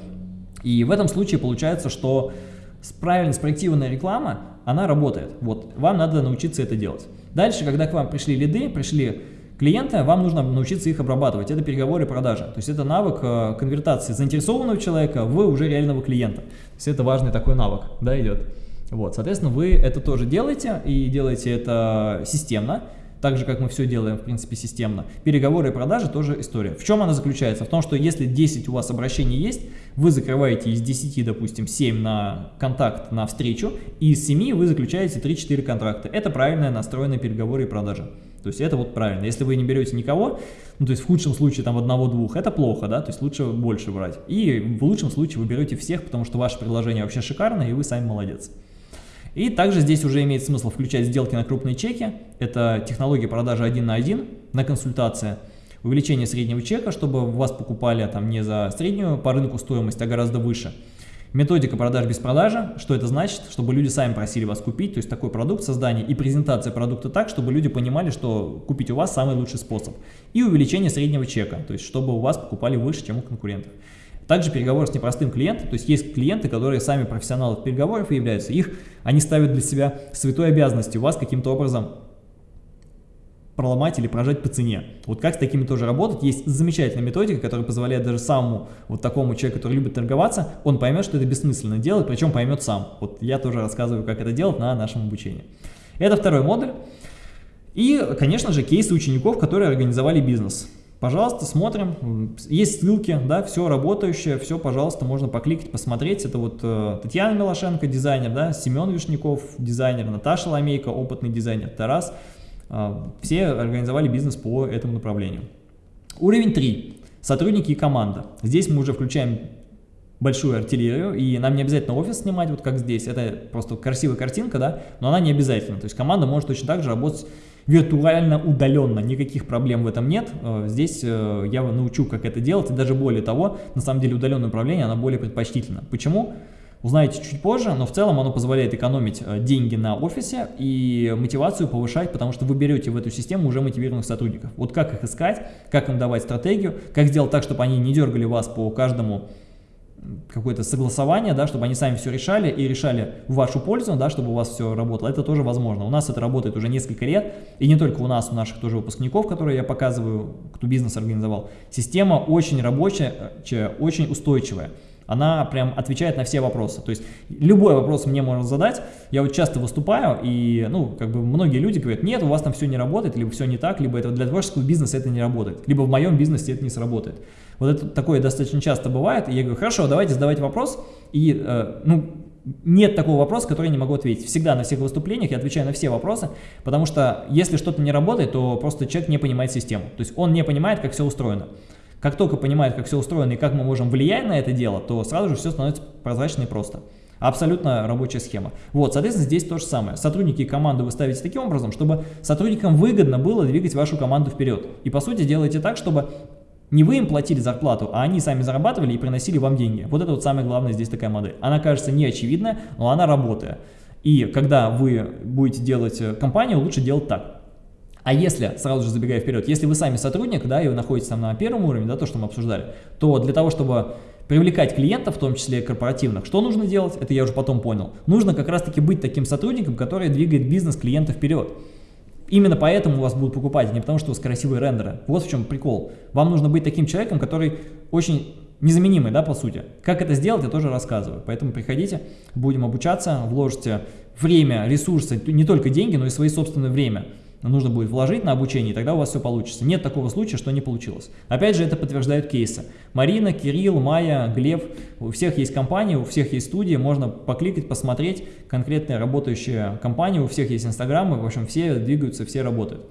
И в этом случае получается, что правильно спроектированная реклама, она работает. Вот, вам надо научиться это делать. Дальше, когда к вам пришли лиды, пришли клиенты, вам нужно научиться их обрабатывать. Это переговоры и продажи. То есть это навык э, конвертации заинтересованного человека в уже реального клиента. То есть это важный такой навык, да, идет. Вот, соответственно, вы это тоже делаете и делаете это системно. Так же, как мы все делаем, в принципе, системно. Переговоры и продажи тоже история. В чем она заключается? В том, что если 10 у вас обращений есть, вы закрываете из 10, допустим, 7 на контакт, на встречу, и из 7 вы заключаете 3-4 контракта. Это правильная настроенные переговоры и продажи. То есть это вот правильно. Если вы не берете никого, ну то есть в худшем случае там одного-двух, это плохо, да, то есть лучше больше брать. И в лучшем случае вы берете всех, потому что ваше предложение вообще шикарное, и вы сами молодец. И также здесь уже имеет смысл включать сделки на крупные чеки. Это технология продажи один на один на консультации. Увеличение среднего чека, чтобы вас покупали там не за среднюю по рынку стоимость, а гораздо выше. Методика продаж без продажи, что это значит? Чтобы люди сами просили вас купить, то есть такой продукт создания и презентация продукта так, чтобы люди понимали, что купить у вас самый лучший способ. И увеличение среднего чека, то есть чтобы у вас покупали выше, чем у конкурентов. Также переговоры с непростым клиентом, то есть есть клиенты, которые сами профессионалы переговоров являются, их, они ставят для себя святой обязанностью вас каким-то образом проломать или прожать по цене. Вот как с такими тоже работать? Есть замечательная методика, которая позволяет даже самому вот такому человеку, который любит торговаться, он поймет, что это бессмысленно делать, причем поймет сам. Вот я тоже рассказываю, как это делать на нашем обучении. Это второй модуль. И, конечно же, кейсы учеников, которые организовали бизнес. Пожалуйста, смотрим, есть ссылки, да, все работающее, все, пожалуйста, можно покликать, посмотреть. Это вот э, Татьяна Милошенко, дизайнер, да, Семен Вишняков, дизайнер, Наташа Ламейко, опытный дизайнер, Тарас. Э, все организовали бизнес по этому направлению. Уровень 3. Сотрудники и команда. Здесь мы уже включаем большую артиллерию, и нам не обязательно офис снимать, вот как здесь, это просто красивая картинка, да, но она не обязательно, то есть команда может точно так же работать виртуально удаленно, никаких проблем в этом нет. Э, здесь э, я научу, как это делать, и даже более того, на самом деле удаленное управление, оно более предпочтительно. Почему? Узнаете чуть позже, но в целом оно позволяет экономить э, деньги на офисе и мотивацию повышать, потому что вы берете в эту систему уже мотивированных сотрудников. Вот как их искать, как им давать стратегию, как сделать так, чтобы они не дергали вас по каждому какое-то согласование, да, чтобы они сами все решали и решали в вашу пользу, да, чтобы у вас все работало, это тоже возможно. У нас это работает уже несколько лет, и не только у нас, у наших тоже выпускников, которые я показываю, кто бизнес организовал. Система очень рабочая, очень устойчивая. Она прям отвечает на все вопросы. То есть любой вопрос мне можно задать. Я вот часто выступаю, и ну, как бы многие люди говорят, нет, у вас там все не работает, либо все не так, либо это для творческого бизнеса это не работает, либо в моем бизнесе это не сработает. Вот это такое достаточно часто бывает, и я говорю, хорошо, давайте задавать вопрос, и, э, ну, нет такого вопроса, который я не могу ответить. Всегда на всех выступлениях я отвечаю на все вопросы, потому что если что-то не работает, то просто человек не понимает систему. То есть он не понимает, как все устроено. Как только понимает, как все устроено и как мы можем влиять на это дело, то сразу же все становится прозрачно и просто. Абсолютно рабочая схема. Вот, соответственно, здесь то же самое. Сотрудники и команду вы ставите таким образом, чтобы сотрудникам выгодно было двигать вашу команду вперед. И по сути делаете так, чтобы не вы им платили зарплату, а они сами зарабатывали и приносили вам деньги. Вот это вот самое главное здесь такая модель. Она кажется не очевидная, но она работает. И когда вы будете делать э, компанию, лучше делать так. А если, сразу же забегая вперед, если вы сами сотрудник, да, и вы находитесь там на первом уровне, да, то, что мы обсуждали, то для того, чтобы привлекать клиентов, в том числе корпоративных, что нужно делать, это я уже потом понял. Нужно как раз-таки быть таким сотрудником, который двигает бизнес клиента вперед. Именно поэтому у вас будут покупать, а не потому что у вас красивые рендеры. Вот в чем прикол. Вам нужно быть таким человеком, который очень незаменимый, да, по сути. Как это сделать, я тоже рассказываю. Поэтому приходите, будем обучаться, вложите время, ресурсы, не только деньги, но и свои собственное время нужно будет вложить на обучение, и тогда у вас все получится. Нет такого случая, что не получилось. Опять же, это подтверждают кейсы. Марина, Кирилл, Майя, Глеб, у всех есть компании, у всех есть студии, можно покликать, посмотреть конкретные работающие компании, у всех есть инстаграмы, в общем, все двигаются, все работают.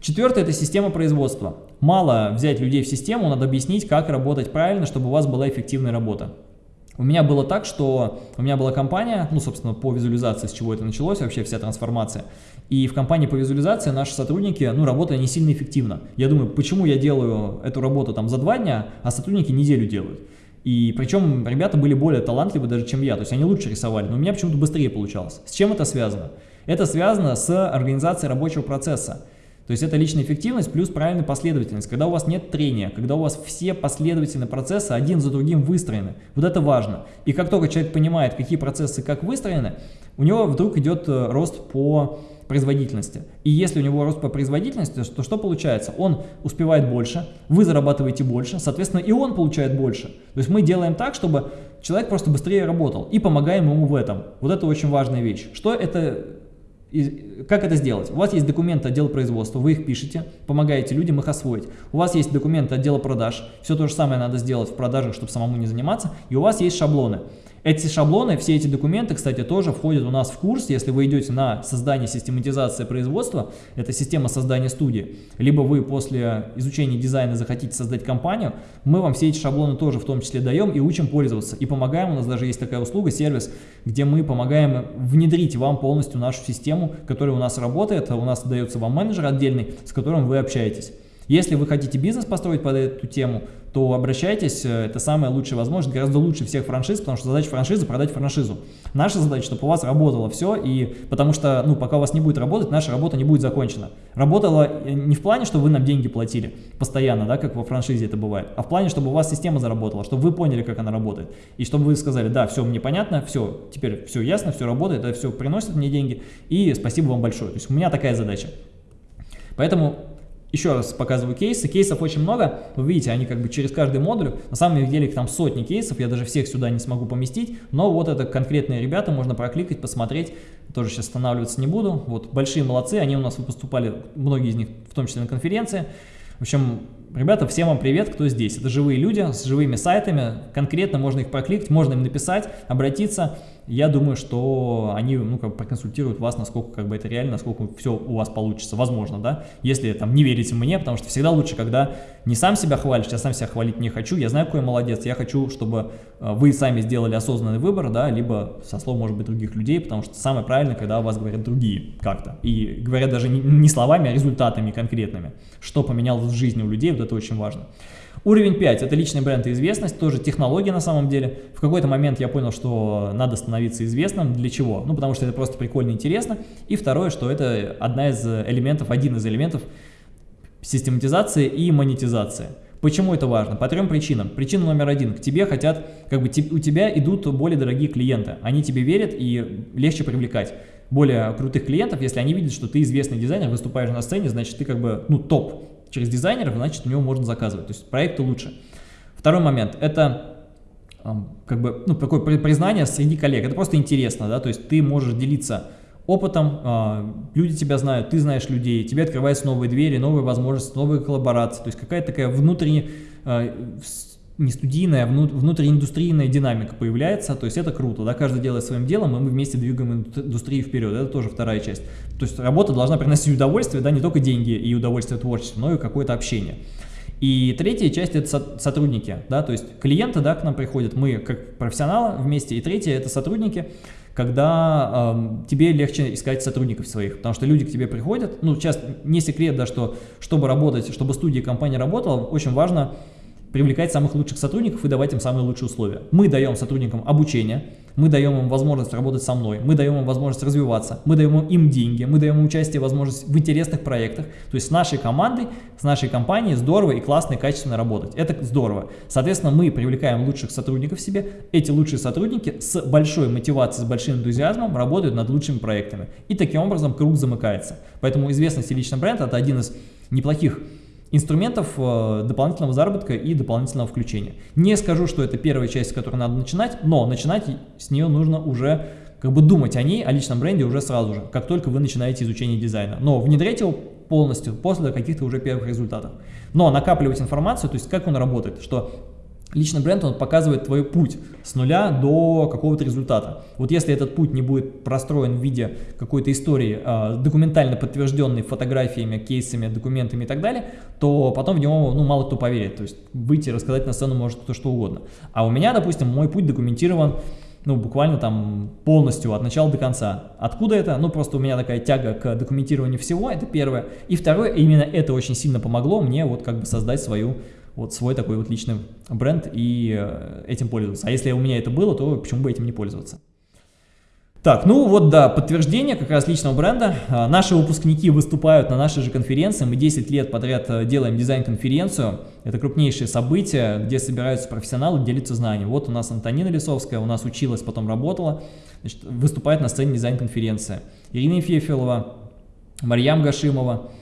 Четвертое – это система производства. Мало взять людей в систему, надо объяснить, как работать правильно, чтобы у вас была эффективная работа. У меня было так, что у меня была компания, ну, собственно, по визуализации, с чего это началось, вообще вся трансформация. И в компании по визуализации наши сотрудники, ну, работали не сильно эффективно. Я думаю, почему я делаю эту работу там за два дня, а сотрудники неделю делают. И причем ребята были более талантливы даже, чем я, то есть они лучше рисовали, но у меня почему-то быстрее получалось. С чем это связано? Это связано с организацией рабочего процесса. То есть это личная эффективность плюс правильная последовательность. Когда у вас нет трения, когда у вас все последовательные процессы один за другим выстроены. Вот это важно. И как только человек понимает, какие процессы как выстроены, у него вдруг идет э, рост по производительности. И если у него рост по производительности, то что получается? Он успевает больше, вы зарабатываете больше, соответственно и он получает больше. То есть мы делаем так, чтобы человек просто быстрее работал и помогаем ему в этом. Вот это очень важная вещь. Что это и как это сделать? У вас есть документы отдела производства, вы их пишете, помогаете людям их освоить. У вас есть документы отдела продаж, все то же самое надо сделать в продажах, чтобы самому не заниматься. И у вас есть шаблоны. Эти шаблоны, все эти документы, кстати, тоже входят у нас в курс, если вы идете на создание систематизации производства, это система создания студии, либо вы после изучения дизайна захотите создать компанию, мы вам все эти шаблоны тоже в том числе даем и учим пользоваться. И помогаем, у нас даже есть такая услуга, сервис, где мы помогаем внедрить вам полностью нашу систему, которая у нас работает, у нас дается вам менеджер отдельный, с которым вы общаетесь. Если вы хотите бизнес построить под эту тему, то обращайтесь, э, это самая лучшая возможность, гораздо лучше всех франшиз, потому что задача франшизы – продать франшизу. Наша задача, чтобы у вас работало все, и потому что, ну, пока у вас не будет работать, наша работа не будет закончена. Работала э, не в плане, что вы нам деньги платили постоянно, да, как во франшизе это бывает, а в плане, чтобы у вас система заработала, чтобы вы поняли, как она работает, и чтобы вы сказали, да, все мне понятно, все, теперь все ясно, все работает, это все приносит мне деньги, и спасибо вам большое. То есть у меня такая задача. Поэтому еще раз показываю кейсы. Кейсов очень много. Вы видите, они как бы через каждый модуль. На самом деле их там сотни кейсов. Я даже всех сюда не смогу поместить. Но вот это конкретные ребята. Можно прокликать, посмотреть. Тоже сейчас останавливаться не буду. Вот большие молодцы. Они у нас поступали, многие из них, в том числе на конференции. В общем, ребята, всем вам привет, кто здесь. Это живые люди с живыми сайтами, конкретно можно их прокликать, можно им написать, обратиться. Я думаю, что они ну, как бы проконсультируют вас, насколько как бы это реально, насколько все у вас получится, возможно, да, если там не верите мне, потому что всегда лучше, когда не сам себя хвалишь, я сам себя хвалить не хочу, я знаю, какой я молодец, я хочу, чтобы э, вы сами сделали осознанный выбор, да, либо со слов, может быть, других людей, потому что самое правильное, когда о вас говорят другие как-то, и говорят даже не, словами, а результатами конкретными, что поменялось в жизни у людей, вот это очень важно. Уровень 5 – это личный бренд и известность, тоже технология на самом деле. В какой-то момент я понял, что надо становиться известным. Для чего? Ну, потому что это просто прикольно и интересно. И второе, что это одна из элементов, один из элементов систематизации и монетизации. Почему это важно? По трем причинам. Причина номер один. К тебе хотят, как бы у тебя идут более дорогие клиенты. Они тебе верят и легче привлекать более крутых клиентов, если они видят, что ты известный дизайнер, выступаешь на сцене, значит ты как бы, ну, топ через дизайнеров, значит у него можно заказывать, то есть проекты лучше. Второй момент, это как бы, ну, такое признание среди коллег, это просто интересно, да, то есть ты можешь делиться опытом, а, люди тебя знают, ты знаешь людей, тебе открываются новые двери, новые возможности, новые коллаборации, то есть какая-то такая внутренняя а, не студийная, а внутрииндустрийная динамика появляется, то есть это круто, да, каждый делает своим делом, и мы вместе двигаем индустрию вперед, это тоже вторая часть. То есть работа должна приносить удовольствие, да, не только деньги и удовольствие творчества, но и какое-то общение. И третья часть – это сотрудники, да, то есть клиенты, да, к нам приходят, мы как профессионалы вместе, и третье – это сотрудники, когда э, тебе легче искать сотрудников своих, потому что люди к тебе приходят, ну, сейчас не секрет, да, что чтобы работать, чтобы студия компания работала, очень важно привлекать самых лучших сотрудников и давать им самые лучшие условия. Мы даем сотрудникам обучение, мы даем им возможность работать со мной, мы даем им возможность развиваться, мы даем им деньги, мы даем им участие, возможность в интересных проектах. То есть с нашей командой, с нашей компанией здорово и классно и качественно работать. Это здорово. Соответственно, мы привлекаем лучших сотрудников себе. Эти лучшие сотрудники с большой мотивацией, с большим энтузиазмом работают над лучшими проектами. И таким образом круг замыкается. Поэтому известность и личный бренд – это один из неплохих инструментов э, дополнительного заработка и дополнительного включения. Не скажу, что это первая часть, с которой надо начинать, но начинать с нее нужно уже как бы думать о ней, о личном бренде уже сразу же, как только вы начинаете изучение дизайна. Но внедрять его полностью после каких-то уже первых результатов. Но накапливать информацию, то есть как он работает, что Личный бренд, он показывает твой путь с нуля до какого-то результата. Вот если этот путь не будет простроен в виде какой-то истории, э, документально подтвержденной фотографиями, кейсами, документами и так далее, то потом в него ну, мало кто поверит. То есть выйти и рассказать на сцену может кто что угодно. А у меня, допустим, мой путь документирован ну, буквально там полностью от начала до конца. Откуда это? Ну, просто у меня такая тяга к документированию всего, это первое. И второе, именно это очень сильно помогло мне вот как бы создать свою вот свой такой вот личный бренд и э, этим пользоваться. А если у меня это было, то почему бы этим не пользоваться? Так, ну вот, да, подтверждение как раз личного бренда. А, наши выпускники выступают на нашей же конференции. Мы 10 лет подряд э, делаем дизайн-конференцию. Это крупнейшее событие, где собираются профессионалы, делятся знаниями. Вот у нас Антонина Лисовская, у нас училась, потом работала, значит, выступает на сцене дизайн-конференции. Ирина Ефефилова, Марьям Гашимова.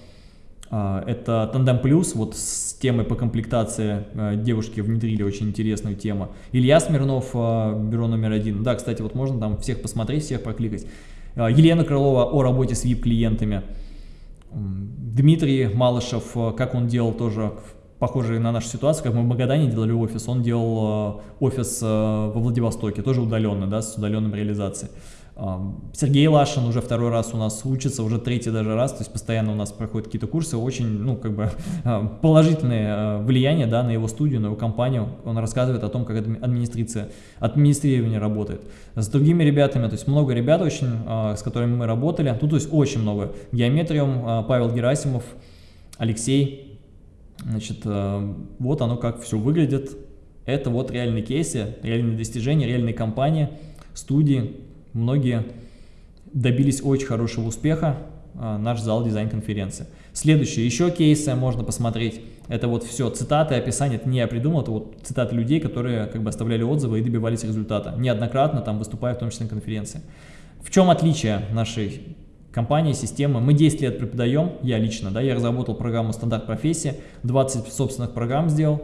А, это Тандем Плюс, вот с темой по комплектации а, девушки внедрили очень интересную тему. Илья Смирнов, а, бюро номер один. Да, кстати, вот можно там всех посмотреть, всех прокликать. Елена Крылова о работе с VIP-клиентами. Дмитрий Малышев, как он делал тоже похожие на нашу ситуацию, как мы в Магадане делали офис, он делал офис во Владивостоке, тоже удаленный, да, с удаленной реализацией. Сергей Лашин уже второй раз у нас учится, уже третий даже раз, то есть постоянно у нас проходят какие-то курсы, очень, ну, как бы <laughs> положительное а, влияние, да, на его студию, на его компанию, он рассказывает о том, как администрация, администрирование работает. С другими ребятами, то есть много ребят очень, а, с которыми мы работали, тут, то есть очень много. Геометриум, а, Павел Герасимов, Алексей, значит, вот оно как все выглядит. Это вот реальные кейсы, реальные достижения, реальные компании, студии, многие добились очень хорошего успеха, а, наш зал дизайн-конференции. Следующие еще кейсы можно посмотреть. Это вот все цитаты, описание, это не я придумал, это вот цитаты людей, которые как бы оставляли отзывы и добивались результата. Неоднократно там выступая, в том числе на конференции. В чем отличие нашей компании, системы? Мы 10 лет преподаем, я лично, да, я разработал программу «Стандарт профессии», 20 собственных программ сделал,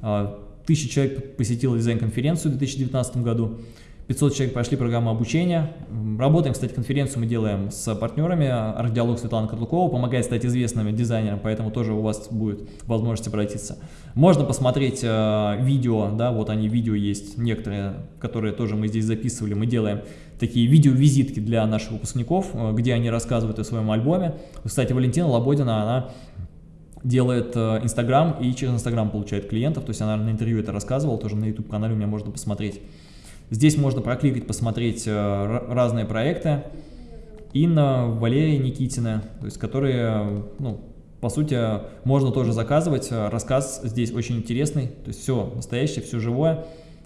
а, тысяча человек посетило дизайн-конференцию в 2019 году. 500 человек прошли программу обучения. Работаем, кстати, конференцию мы делаем с партнерами. Арт-диалог Светлана Котлукова помогает стать известным дизайнером, поэтому тоже у вас будет возможность обратиться. Можно посмотреть э, видео, да, вот они, видео есть некоторые, которые тоже мы здесь записывали. Мы делаем такие видео-визитки для наших выпускников, э, где они рассказывают о своем альбоме. Кстати, Валентина Лободина, она делает э, Инстаграм и через Инстаграм получает клиентов, то есть она на интервью это рассказывала, тоже на YouTube-канале у меня можно посмотреть. Здесь можно прокликать, посмотреть э, разные проекты. Инна, Валерия Никитина, то есть которые, ну, по сути, можно тоже заказывать. Рассказ здесь очень интересный, то есть все настоящее, все живое,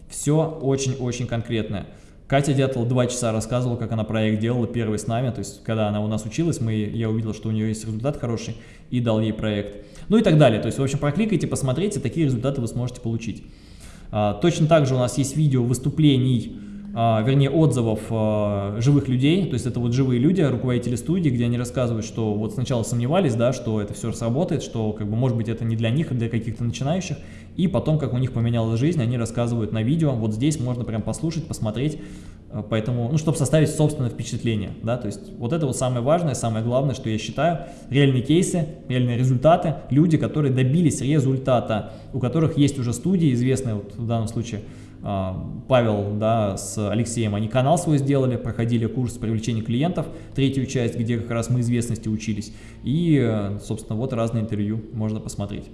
все очень-очень конкретное. Катя Дятел два часа рассказывала, как она проект делала первый с нами, то есть когда она у нас училась, мы, я увидел, что у нее есть результат хороший и дал ей проект. Ну и так далее, то есть в общем прокликайте, посмотрите, такие результаты вы сможете получить. А, точно так же у нас есть видео выступлений, а, вернее отзывов а, живых людей, то есть это вот живые люди, руководители студии, где они рассказывают, что вот сначала сомневались, да, что это все сработает, что как бы может быть это не для них, а для каких-то начинающих, и потом, как у них поменялась жизнь, они рассказывают на видео, вот здесь можно прям послушать, посмотреть, поэтому, ну, чтобы составить собственное впечатление, да, то есть вот это вот самое важное, самое главное, что я считаю, реальные кейсы, реальные результаты, люди, которые добились результата, у которых есть уже студии известные, вот в данном случае, а, Павел да, с Алексеем, они канал свой сделали, проходили курс привлечения клиентов, третью часть, где как раз мы известности учились. И, собственно, вот разные интервью можно посмотреть.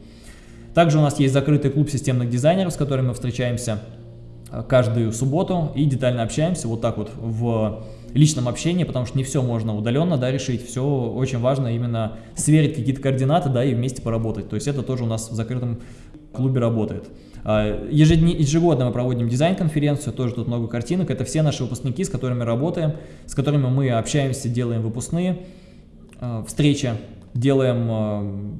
Также у нас есть закрытый клуб системных дизайнеров, с которыми мы встречаемся каждую субботу и детально общаемся вот так вот в личном общении, потому что не все можно удаленно да, решить, все очень важно именно сверить какие-то координаты да, и вместе поработать. То есть это тоже у нас в закрытом клубе работает. А, ежегодно мы проводим дизайн-конференцию, тоже тут много картинок. Это все наши выпускники, с которыми работаем, с которыми мы общаемся, делаем выпускные а, встречи, делаем а,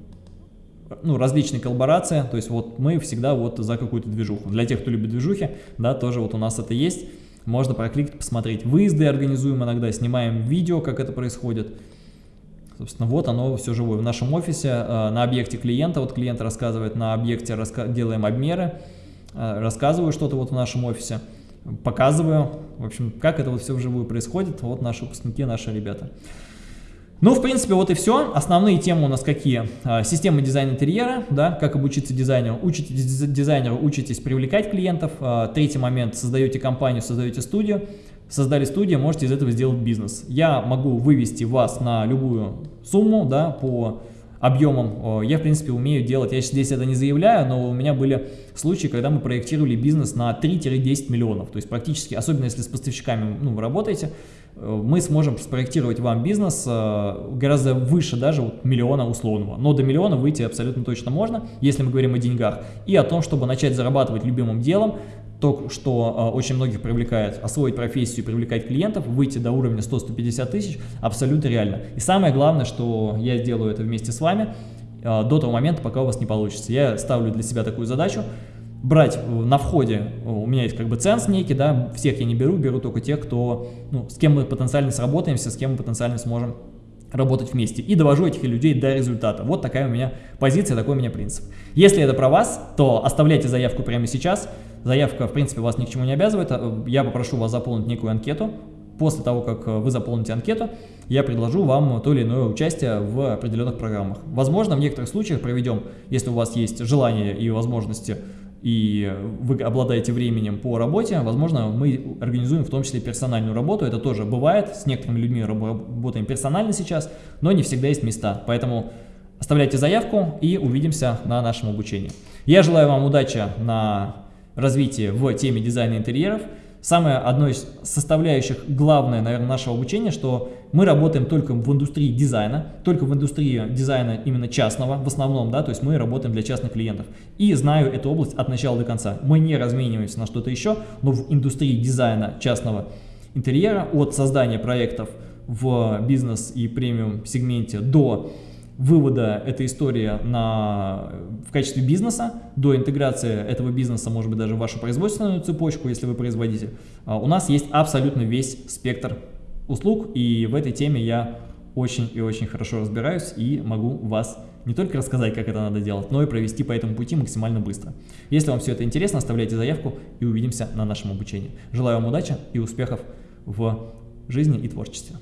ну, различные коллаборации, то есть вот мы всегда вот за какую-то движуху. Для тех, кто любит движухи, да, тоже вот у нас это есть. Можно прокликать, посмотреть. Выезды организуем иногда, снимаем видео, как это происходит. Собственно, вот оно все живое. В нашем офисе э, на объекте клиента, вот клиент рассказывает, на объекте делаем обмеры, э, рассказываю что-то вот в нашем офисе, показываю, в общем, как это вот все вживую происходит, вот наши выпускники, наши ребята. Ну, в принципе, вот и все. Основные темы у нас какие? Э, система дизайна интерьера, да, как обучиться дизайнеру. Учитесь дизайнеру, учитесь привлекать клиентов. Третий момент, создаете компанию, создаете студию создали студию, можете из этого сделать бизнес. Я могу вывести вас на любую сумму, да, по объемам. Я, в принципе, умею делать, я здесь это не заявляю, но у меня были случаи, когда мы проектировали бизнес на 3-10 миллионов. То есть практически, особенно если с поставщиками ну, вы работаете, мы сможем спроектировать вам бизнес э, гораздо выше даже вот миллиона условного. Но до миллиона выйти абсолютно точно можно, если мы говорим о деньгах. И о том, чтобы начать зарабатывать любимым делом, то, что э, очень многих привлекает, освоить профессию, привлекать клиентов, выйти до уровня 100-150 тысяч, абсолютно реально. И самое главное, что я сделаю это вместе с вами, э, до того момента, пока у вас не получится. Я ставлю для себя такую задачу, брать на входе, у меня есть как бы ценс некий, да, всех я не беру, беру только тех, кто, ну, с кем мы потенциально сработаемся, с кем мы потенциально сможем работать вместе. И довожу этих людей до результата. Вот такая у меня позиция, такой у меня принцип. Если это про вас, то оставляйте заявку прямо сейчас. Заявка, в принципе, вас ни к чему не обязывает. Э, я попрошу вас заполнить некую анкету. После того, как э, вы заполните анкету, я предложу вам то или иное участие в определенных программах. Возможно, в некоторых случаях проведем, если у вас есть желание и возможности, и вы обладаете временем по работе, возможно, мы организуем в том числе персональную работу. Это тоже бывает, с некоторыми людьми работаем персонально сейчас, но не всегда есть места. Поэтому оставляйте заявку и увидимся на нашем обучении. Я желаю вам удачи на развитие в теме дизайна интерьеров. Самое одно из составляющих, главное, наверное, нашего обучения, что мы работаем только в индустрии дизайна, только в индустрии дизайна именно частного, в основном, да, то есть мы работаем для частных клиентов. И знаю эту область от начала до конца. Мы не размениваемся на что-то еще, но в индустрии дизайна частного интерьера, от создания проектов в бизнес и премиум сегменте до вывода этой истории на, в качестве бизнеса, до интеграции этого бизнеса, может быть, даже в вашу производственную цепочку, если вы производитель, а, у нас есть абсолютно весь спектр услуг, и в этой теме я очень и очень хорошо разбираюсь и могу вас не только рассказать, как это надо делать, но и провести по этому пути максимально быстро. Если вам все это интересно, оставляйте заявку и увидимся на нашем обучении. Желаю вам удачи и успехов в жизни и творчестве.